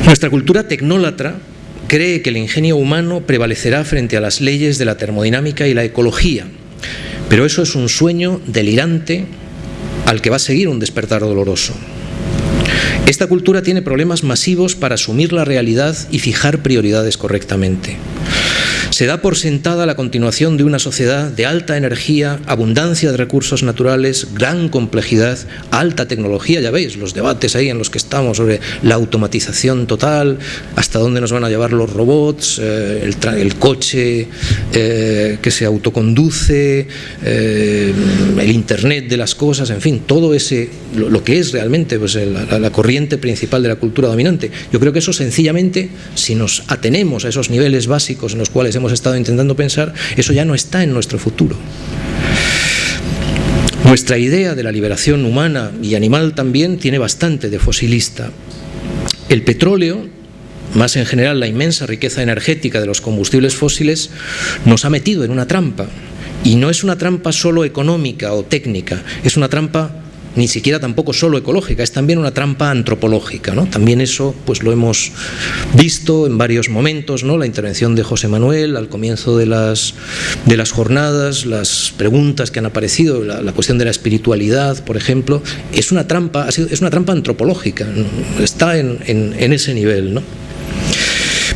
[SPEAKER 1] Nuestra cultura tecnólatra cree que el ingenio humano prevalecerá frente a las leyes de la termodinámica y la ecología, pero eso es un sueño delirante al que va a seguir un despertar doloroso. Esta cultura tiene problemas masivos para asumir la realidad y fijar prioridades correctamente. Se da por sentada la continuación de una sociedad de alta energía, abundancia de recursos naturales, gran complejidad, alta tecnología, ya veis los debates ahí en los que estamos sobre la automatización total, hasta dónde nos van a llevar los robots, eh, el, coche eh, que se autoconduce, eh, el internet de las cosas, en fin, todo ese, lo, que es realmente pues, la, la corriente principal de la cultura dominante. Yo creo que eso sencillamente, si nos atenemos a esos niveles básicos en los cuales hemos estado intentando pensar, eso ya no está en nuestro futuro. Nuestra idea de la liberación humana y animal también tiene bastante de fosilista. El petróleo, más en general la inmensa riqueza energética de los combustibles fósiles, nos ha metido en una trampa. Y no es una trampa solo económica o técnica, es una trampa ni siquiera tampoco solo ecológica, es también una trampa antropológica. ¿no? También eso pues lo hemos visto en varios momentos, ¿no? la intervención de José Manuel al comienzo de las, de las jornadas, las preguntas que han aparecido, la, cuestión de la espiritualidad, por ejemplo, es una trampa, es una trampa antropológica, está en, en, en ese nivel. ¿no?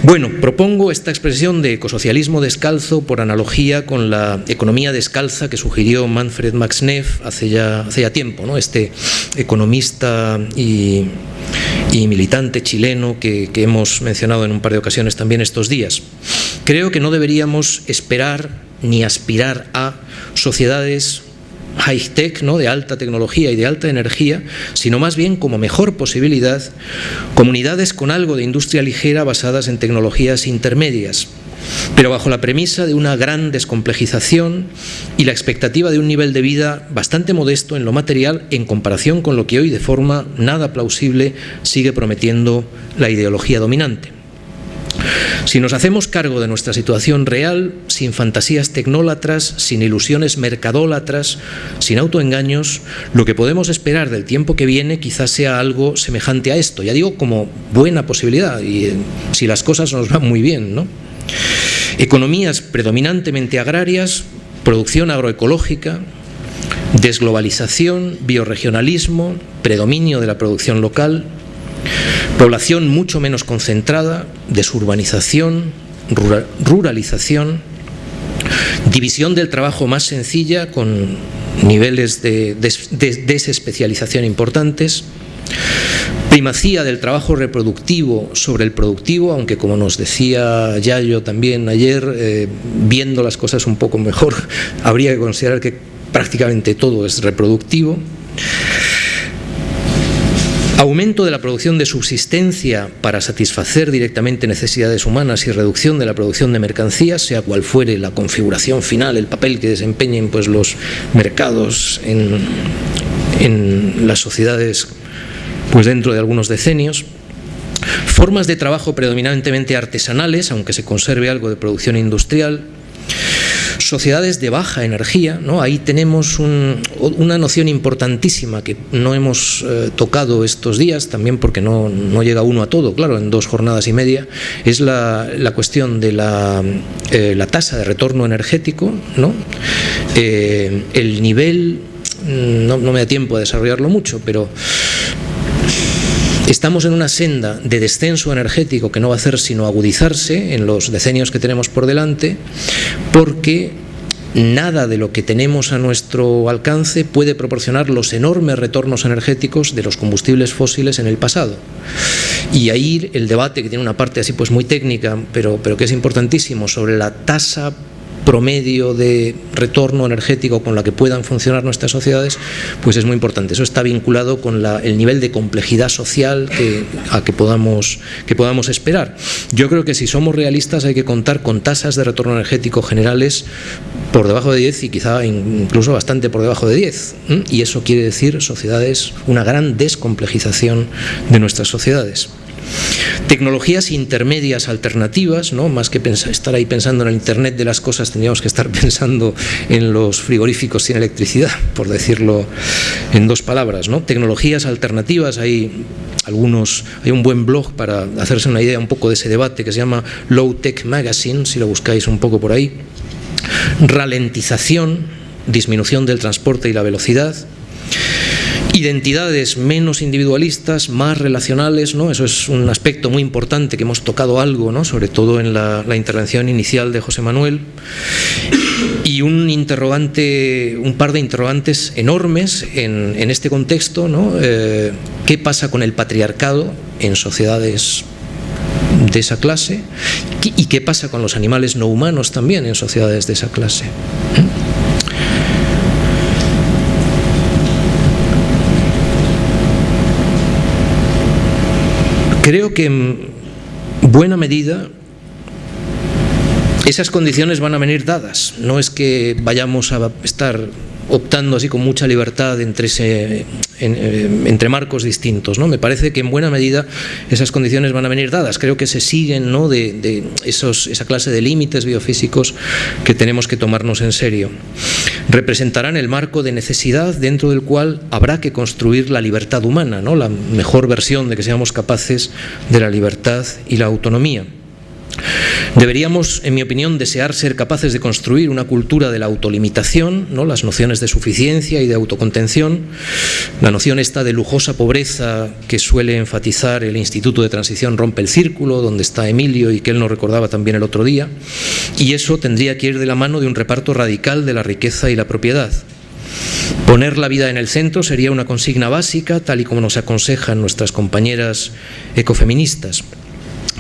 [SPEAKER 1] Bueno, propongo esta expresión de ecosocialismo descalzo por analogía con la economía descalza que sugirió Manfred Max Neff hace ya, tiempo, ¿no? este economista y, militante chileno que hemos mencionado en un par de ocasiones también estos días. Creo que no deberíamos esperar ni aspirar a sociedades high-tech, ¿no? de alta tecnología y de alta energía, sino más bien como mejor posibilidad, comunidades con algo de industria ligera basadas en tecnologías intermedias, pero bajo la premisa de una gran descomplejización y la expectativa de un nivel de vida bastante modesto en lo material en comparación con lo que hoy de forma nada plausible sigue prometiendo la ideología dominante. Si nos hacemos cargo de nuestra situación real, sin fantasías tecnólatras, sin ilusiones mercadólatras, sin autoengaños, lo que podemos esperar del tiempo que viene quizás sea algo semejante a esto. Ya digo, como buena posibilidad, y eh, si las cosas nos van muy bien, ¿no? Economías predominantemente agrarias, producción agroecológica, desglobalización, bioregionalismo, predominio de la producción local, Población mucho menos concentrada, desurbanización, ruralización, división del trabajo más sencilla con niveles de, desespecialización importantes, primacía del trabajo reproductivo sobre el productivo, aunque como nos decía Yayo también ayer, eh, viendo las cosas un poco mejor, habría que considerar que prácticamente todo es reproductivo, Aumento de la producción de subsistencia para satisfacer directamente necesidades humanas y reducción de la producción de mercancías, sea cual fuere la configuración final, el papel que desempeñen pues, los mercados en, en las sociedades pues, dentro de algunos decenios. Formas de trabajo predominantemente artesanales, aunque se conserve algo de producción industrial, sociedades de baja energía, ¿no? ahí tenemos una noción importantísima que no hemos eh, tocado estos días, también porque no, llega uno a todo, claro, en dos jornadas y media, es la, cuestión de la, eh, la, tasa de retorno energético, ¿no? Eh, el nivel, no, no me da tiempo a desarrollarlo mucho, pero Estamos en una senda de descenso energético que no va a hacer sino agudizarse en los decenios que tenemos por delante, porque nada de lo que tenemos a nuestro alcance puede proporcionar los enormes retornos energéticos de los combustibles fósiles en el pasado. Y ahí el debate, que tiene una parte así pues muy técnica, pero, pero que es importantísimo, sobre la tasa promedio de retorno energético con la que puedan funcionar nuestras sociedades, pues es muy importante. Eso está vinculado con el nivel de complejidad social a que podamos, que podamos esperar. Yo creo que si somos realistas hay que contar con tasas de retorno energético generales por debajo de 10 y quizá incluso bastante por debajo de 10. Y eso quiere decir sociedades, una gran descomplejización de nuestras sociedades. Tecnologías intermedias alternativas, ¿no? más que estar ahí pensando en el Internet de las cosas, tendríamos que estar pensando en los frigoríficos sin electricidad, por decirlo en dos palabras. ¿no? Tecnologías alternativas, hay algunos, hay un buen blog para hacerse una idea un poco de ese debate que se llama Low Tech Magazine, si lo buscáis un poco por ahí. Ralentización, disminución del transporte y la velocidad, identidades menos individualistas, más relacionales, ¿no? eso es un aspecto muy importante que hemos tocado algo, ¿no? sobre todo en la, intervención inicial de José Manuel, y un interrogante, un par de interrogantes enormes en, este contexto, ¿no? Eh, ¿qué pasa con el patriarcado en sociedades de esa clase? ¿Y qué pasa con los animales no humanos también en sociedades de esa clase? Creo que en buena medida esas condiciones van a venir dadas. No es que vayamos a estar optando así con mucha libertad entre, eh, marcos distintos. ¿no? Me parece que en buena medida esas condiciones van a venir dadas. Creo que se siguen ¿no? de, esa clase de límites biofísicos que tenemos que tomarnos en serio. Representarán el marco de necesidad dentro del cual habrá que construir la libertad humana, ¿no? la mejor versión de que seamos capaces de la libertad y la autonomía. Deberíamos, en mi opinión, desear ser capaces de construir una cultura de la autolimitación, ¿no? las nociones de suficiencia y de autocontención, la noción esta de lujosa pobreza que suele enfatizar el Instituto de Transición Rompe el Círculo, donde está Emilio y que él nos recordaba también el otro día, y eso tendría que ir de la mano de un reparto radical de la riqueza y la propiedad. Poner la vida en el centro sería una consigna básica, tal y como nos aconsejan nuestras compañeras ecofeministas.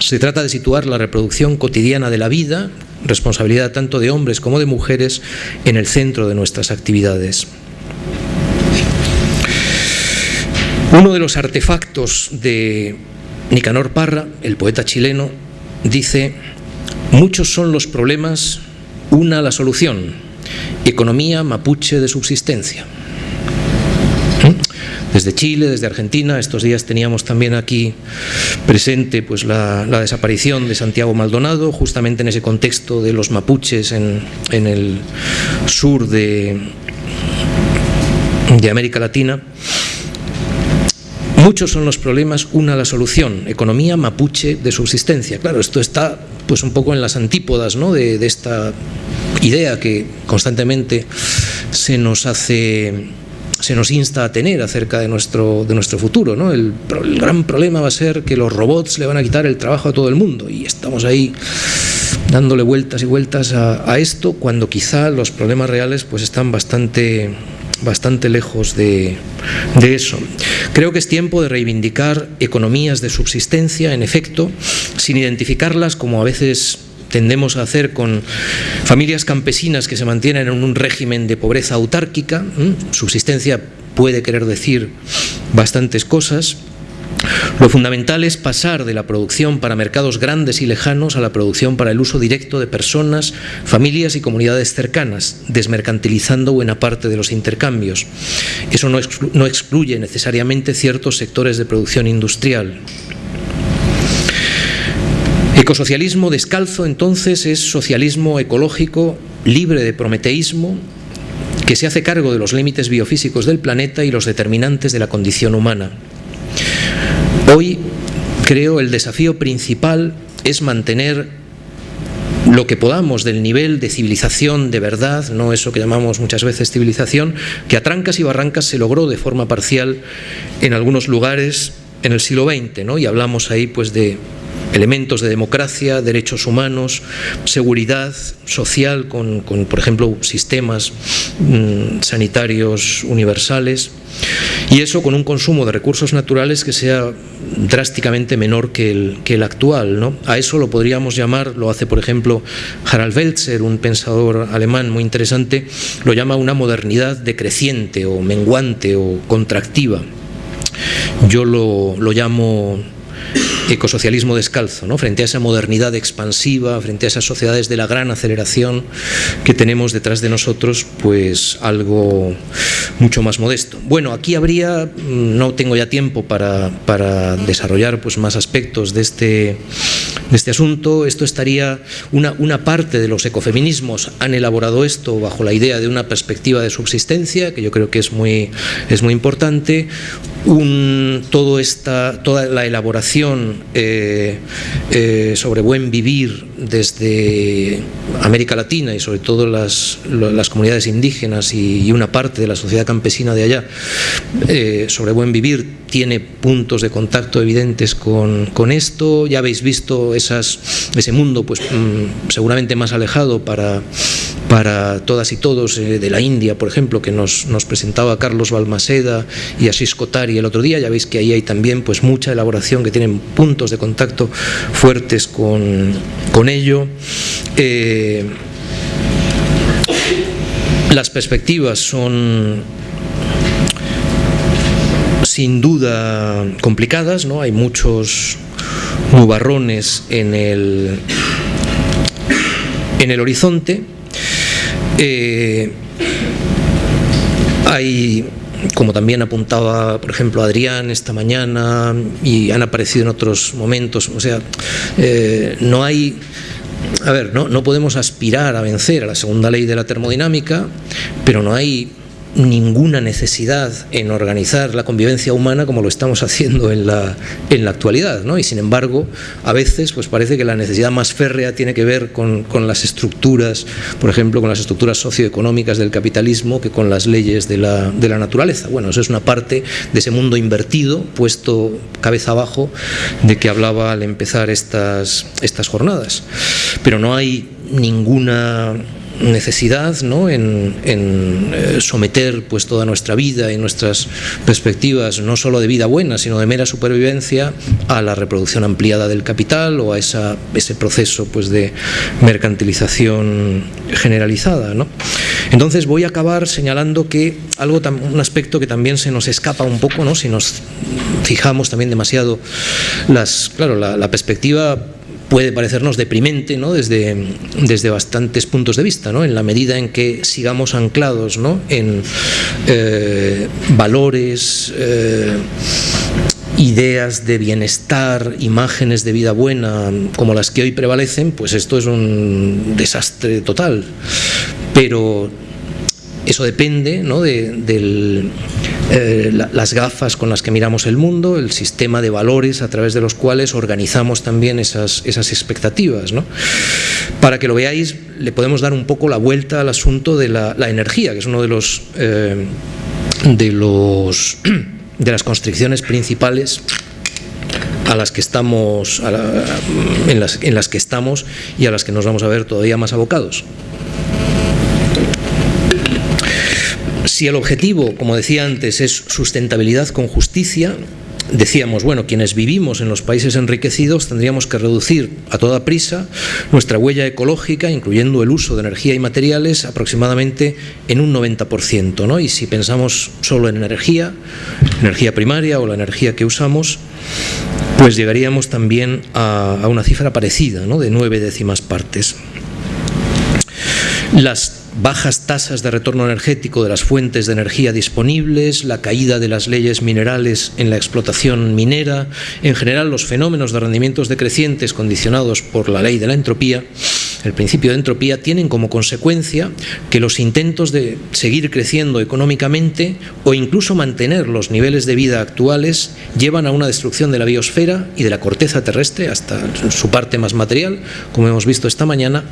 [SPEAKER 1] Se trata de situar la reproducción cotidiana de la vida, responsabilidad tanto de hombres como de mujeres, en el centro de nuestras actividades. Uno de los artefactos de Nicanor Parra, el poeta chileno, dice, muchos son los problemas, una la solución, economía mapuche de subsistencia desde Chile, desde Argentina. Estos días teníamos también aquí presente pues, la, desaparición de Santiago Maldonado, justamente en ese contexto de los mapuches en, el sur de, de América Latina. Muchos son los problemas, una la solución, economía mapuche de subsistencia. Claro, esto está pues un poco en las antípodas ¿no? de, de esta idea que constantemente se nos hace se nos insta a tener acerca de nuestro, de nuestro futuro. ¿no? El, gran problema va a ser que los robots le van a quitar el trabajo a todo el mundo y estamos ahí dándole vueltas y vueltas a, esto cuando quizá los problemas reales pues están bastante, bastante lejos de, de, eso. Creo que es tiempo de reivindicar economías de subsistencia, en efecto, sin identificarlas como a veces tendemos a hacer con familias campesinas que se mantienen en un régimen de pobreza autárquica, subsistencia puede querer decir bastantes cosas, lo fundamental es pasar de la producción para mercados grandes y lejanos a la producción para el uso directo de personas, familias y comunidades cercanas, desmercantilizando buena parte de los intercambios. Eso no, excluye necesariamente ciertos sectores de producción industrial. Ecosocialismo descalzo entonces es socialismo ecológico libre de prometeísmo que se hace cargo de los límites biofísicos del planeta y los determinantes de la condición humana. Hoy creo el desafío principal es mantener lo que podamos del nivel de civilización de verdad, no eso que llamamos muchas veces civilización, que a trancas y barrancas se logró de forma parcial en algunos lugares en el siglo XX, ¿no? y hablamos ahí pues de elementos de democracia, derechos humanos, seguridad social con, por ejemplo, sistemas mm, sanitarios universales y eso con un consumo de recursos naturales que sea drásticamente menor que el, que el actual. ¿no? A eso lo podríamos llamar, lo hace por ejemplo Harald Welzer, un pensador alemán muy interesante, lo llama una modernidad decreciente o menguante o contractiva. Yo lo, lo llamo ecosocialismo descalzo, ¿no? frente a esa modernidad expansiva, frente a esas sociedades de la gran aceleración que tenemos detrás de nosotros, pues algo mucho más modesto. Bueno, aquí habría, mm, no tengo ya tiempo para, para desarrollar pues, más aspectos de este, de este asunto, esto estaría, una, una parte de los ecofeminismos han elaborado esto bajo la idea de una perspectiva de subsistencia, que yo creo que es muy, es muy importante, un, todo esta, toda la elaboración eh, eh, sobre buen vivir desde América Latina y sobre todo las, las comunidades indígenas y, una parte de la sociedad campesina de allá, eh, sobre buen vivir, tiene puntos de contacto evidentes con, con esto. Ya habéis visto ese mundo pues, mm, seguramente más alejado para para todas y todos eh, de la India, por ejemplo, que nos, presentaba Carlos Balmaseda y Asís Kotari el otro día, ya veis que ahí hay también pues, mucha elaboración que tienen puntos de contacto fuertes con, ello. Eh, las perspectivas son sin duda complicadas, ¿no? hay muchos nubarrones en el, en el horizonte. Eh, hay, como también apuntaba, por ejemplo, Adrián esta mañana y han aparecido en otros momentos, o sea, eh, no hay... A ver, no, no podemos aspirar a vencer a la segunda ley de la termodinámica, pero no hay ninguna necesidad en organizar la convivencia humana como lo estamos haciendo en la, en la actualidad. ¿no? Y sin embargo, a veces pues parece que la necesidad más férrea tiene que ver con, con las estructuras, por ejemplo, con las estructuras socioeconómicas del capitalismo que con las leyes de la, de la naturaleza. Bueno, eso es una parte de ese mundo invertido, puesto cabeza abajo, de que hablaba al empezar estas, estas jornadas. Pero no hay ninguna necesidad ¿no? en, eh, someter pues, toda nuestra vida y nuestras perspectivas, no solo de vida buena, sino de mera supervivencia, a la reproducción ampliada del capital o a esa, ese proceso pues, de mercantilización generalizada. ¿no? Entonces voy a acabar señalando que algo un aspecto que también se nos escapa un poco, ¿no? si nos fijamos también demasiado las, claro, la, la perspectiva puede parecernos deprimente ¿no? desde, desde bastantes puntos de vista, ¿no? en la medida en que sigamos anclados ¿no? en eh, valores, eh, ideas de bienestar, imágenes de vida buena como las que hoy prevalecen, pues esto es un desastre total. Pero eso depende ¿no? de, eh, las gafas con las que miramos el mundo, el sistema de valores a través de los cuales organizamos también esas, expectativas. Para que lo veáis, le podemos dar un poco la vuelta al asunto de la, energía, que es uno de los, eh, de las constricciones principales a las que estamos en las que estamos y a las que nos vamos a ver todavía más abocados. Si el objetivo, como decía antes, es sustentabilidad con justicia, decíamos, bueno, quienes vivimos en los países enriquecidos tendríamos que reducir a toda prisa nuestra huella ecológica, incluyendo el uso de energía y materiales, aproximadamente en un 90%. ¿no? Y si pensamos solo en energía, energía primaria o la energía que usamos, pues llegaríamos también a, una cifra parecida, ¿no? de nueve décimas partes. Las bajas tasas de retorno energético de las fuentes de energía disponibles, la caída de las leyes minerales en la explotación minera, en general los fenómenos de rendimientos decrecientes condicionados por la ley de la entropía, el principio de entropía, tienen como consecuencia que los intentos de seguir creciendo económicamente o incluso mantener los niveles de vida actuales llevan a una destrucción de la biosfera y de la corteza terrestre hasta su parte más material, como hemos visto esta mañana,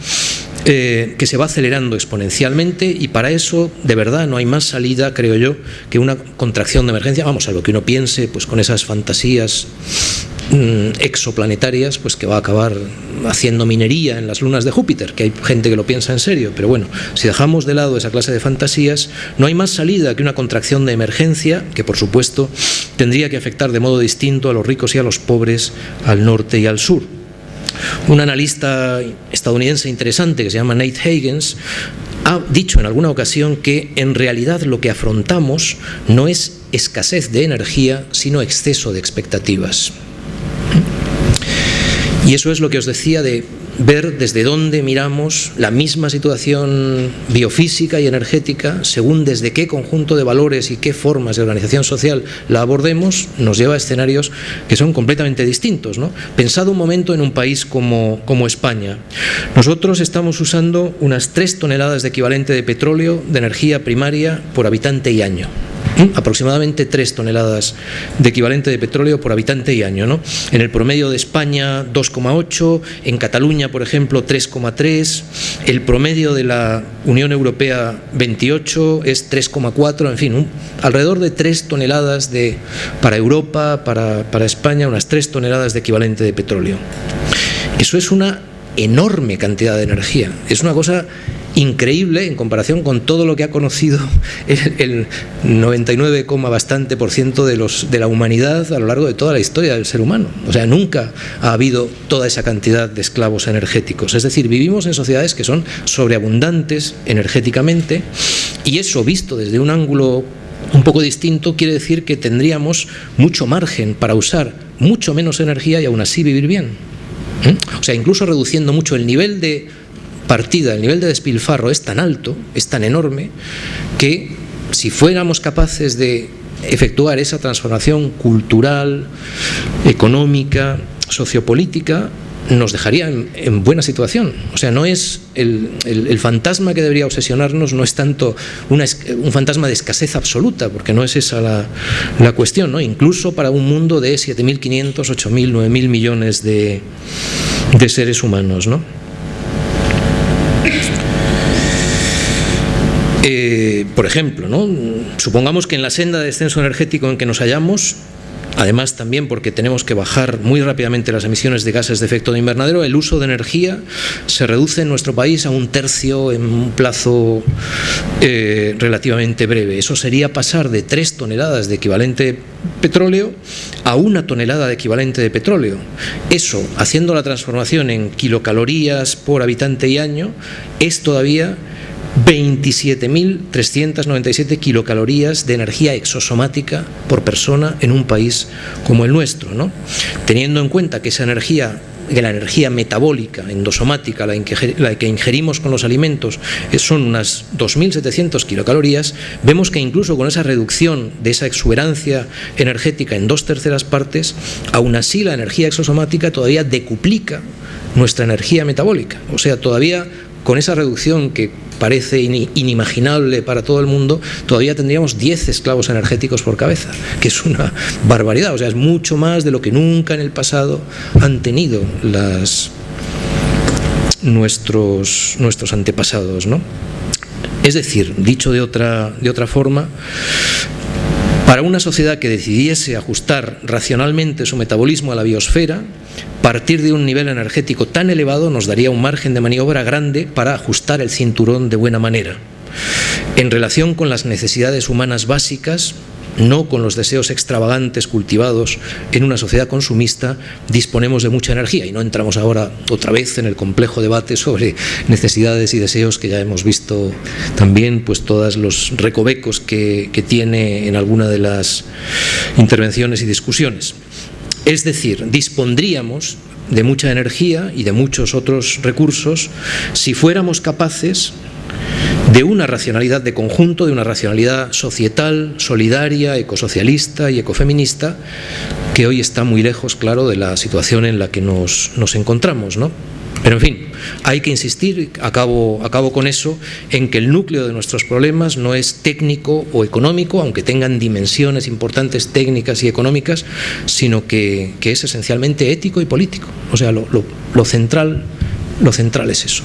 [SPEAKER 1] eh, que se va acelerando exponencialmente y para eso, de verdad, no hay más salida, creo yo, que una contracción de emergencia. Vamos, a lo que uno piense, pues con esas fantasías exoplanetarias, pues que va a acabar haciendo minería en las lunas de Júpiter, que hay gente que lo piensa en serio, pero bueno, si dejamos de lado esa clase de fantasías, no hay más salida que una contracción de emergencia, que por supuesto tendría que afectar de modo distinto a los ricos y a los pobres, al norte y al sur. Un analista estadounidense interesante que se llama Nate Higgins ha dicho en alguna ocasión que en realidad lo que afrontamos no es escasez de energía, sino exceso de expectativas. Y eso es lo que os decía de ver desde dónde miramos la misma situación biofísica y energética, según desde qué conjunto de valores y qué formas de organización social la abordemos, nos lleva a escenarios que son completamente distintos. ¿no? Pensado un momento en un país como, como España. Nosotros estamos usando unas 3 toneladas de equivalente de petróleo de energía primaria por habitante y año aproximadamente 3 toneladas de equivalente de petróleo por habitante y año. ¿no? En el promedio de España 2,8, en Cataluña, por ejemplo, 3,3, el promedio de la Unión Europea 28 es 3,4, en fin, alrededor de 3 toneladas de, para Europa, para, para España, unas 3 toneladas de equivalente de petróleo. Eso es una enorme cantidad de energía, es una cosa increíble en comparación con todo lo que ha conocido el, 99, bastante por ciento de, los, de la humanidad a lo largo de toda la historia del ser humano. O sea, nunca ha habido toda esa cantidad de esclavos energéticos. Es decir, vivimos en sociedades que son sobreabundantes energéticamente y eso visto desde un ángulo un poco distinto quiere decir que tendríamos mucho margen para usar mucho menos energía y aún así vivir bien. ¿Mm? O sea, incluso reduciendo mucho el nivel de partida, el nivel de despilfarro es tan alto, es tan enorme, que si fuéramos capaces de efectuar esa transformación cultural, económica, sociopolítica, nos dejaría en, buena situación. O sea, no es el, fantasma que debería obsesionarnos, no es tanto un fantasma de escasez absoluta, porque no es esa la, cuestión, ¿no? Incluso para un mundo de 7.500, 8.000, 9.000 millones de, de seres humanos, ¿no? Eh, por ejemplo, ¿no? supongamos que en la senda de descenso energético en que nos hallamos, además también porque tenemos que bajar muy rápidamente las emisiones de gases de efecto de invernadero, el uso de energía se reduce en nuestro país a un tercio en un plazo eh, relativamente breve. Eso sería pasar de 3 toneladas de equivalente petróleo a una tonelada de equivalente de petróleo. Eso, haciendo la transformación en kilocalorías por habitante y año, es todavía 27.397 kilocalorías de energía exosomática por persona en un país como el nuestro, ¿no? teniendo en cuenta que esa energía que la energía metabólica, endosomática, la, que ingerimos con los alimentos, son unas 2.700 kilocalorías, vemos que incluso con esa reducción de esa exuberancia energética en dos terceras partes, aún así la energía exosomática todavía decuplica nuestra energía metabólica. O sea, todavía con esa reducción que parece inimaginable para todo el mundo, todavía tendríamos 10 esclavos energéticos por cabeza, que es una barbaridad, o sea, es mucho más de lo que nunca en el pasado han tenido las, nuestros, nuestros antepasados. ¿no? Es decir, dicho de otra, de otra forma, para una sociedad que decidiese ajustar racionalmente su metabolismo a la biosfera, partir de un nivel energético tan elevado nos daría un margen de maniobra grande para ajustar el cinturón de buena manera. En relación con las necesidades humanas básicas, no con los deseos extravagantes cultivados en una sociedad consumista, disponemos de mucha energía y no entramos ahora otra vez en el complejo debate sobre necesidades y deseos que ya hemos visto también, pues todos los recovecos que, que tiene en alguna de las intervenciones y discusiones. Es decir, dispondríamos de mucha energía y de muchos otros recursos si fuéramos capaces de una racionalidad de conjunto, de una racionalidad societal, solidaria, ecosocialista y ecofeminista, que hoy está muy lejos, claro, de la situación en la que nos, nos encontramos, ¿no? Pero en fin, hay que insistir, acabo, acabo con eso, en que el núcleo de nuestros problemas no es técnico o económico, aunque tengan dimensiones importantes técnicas y económicas, sino que, es esencialmente ético y político. O sea, lo, central es eso.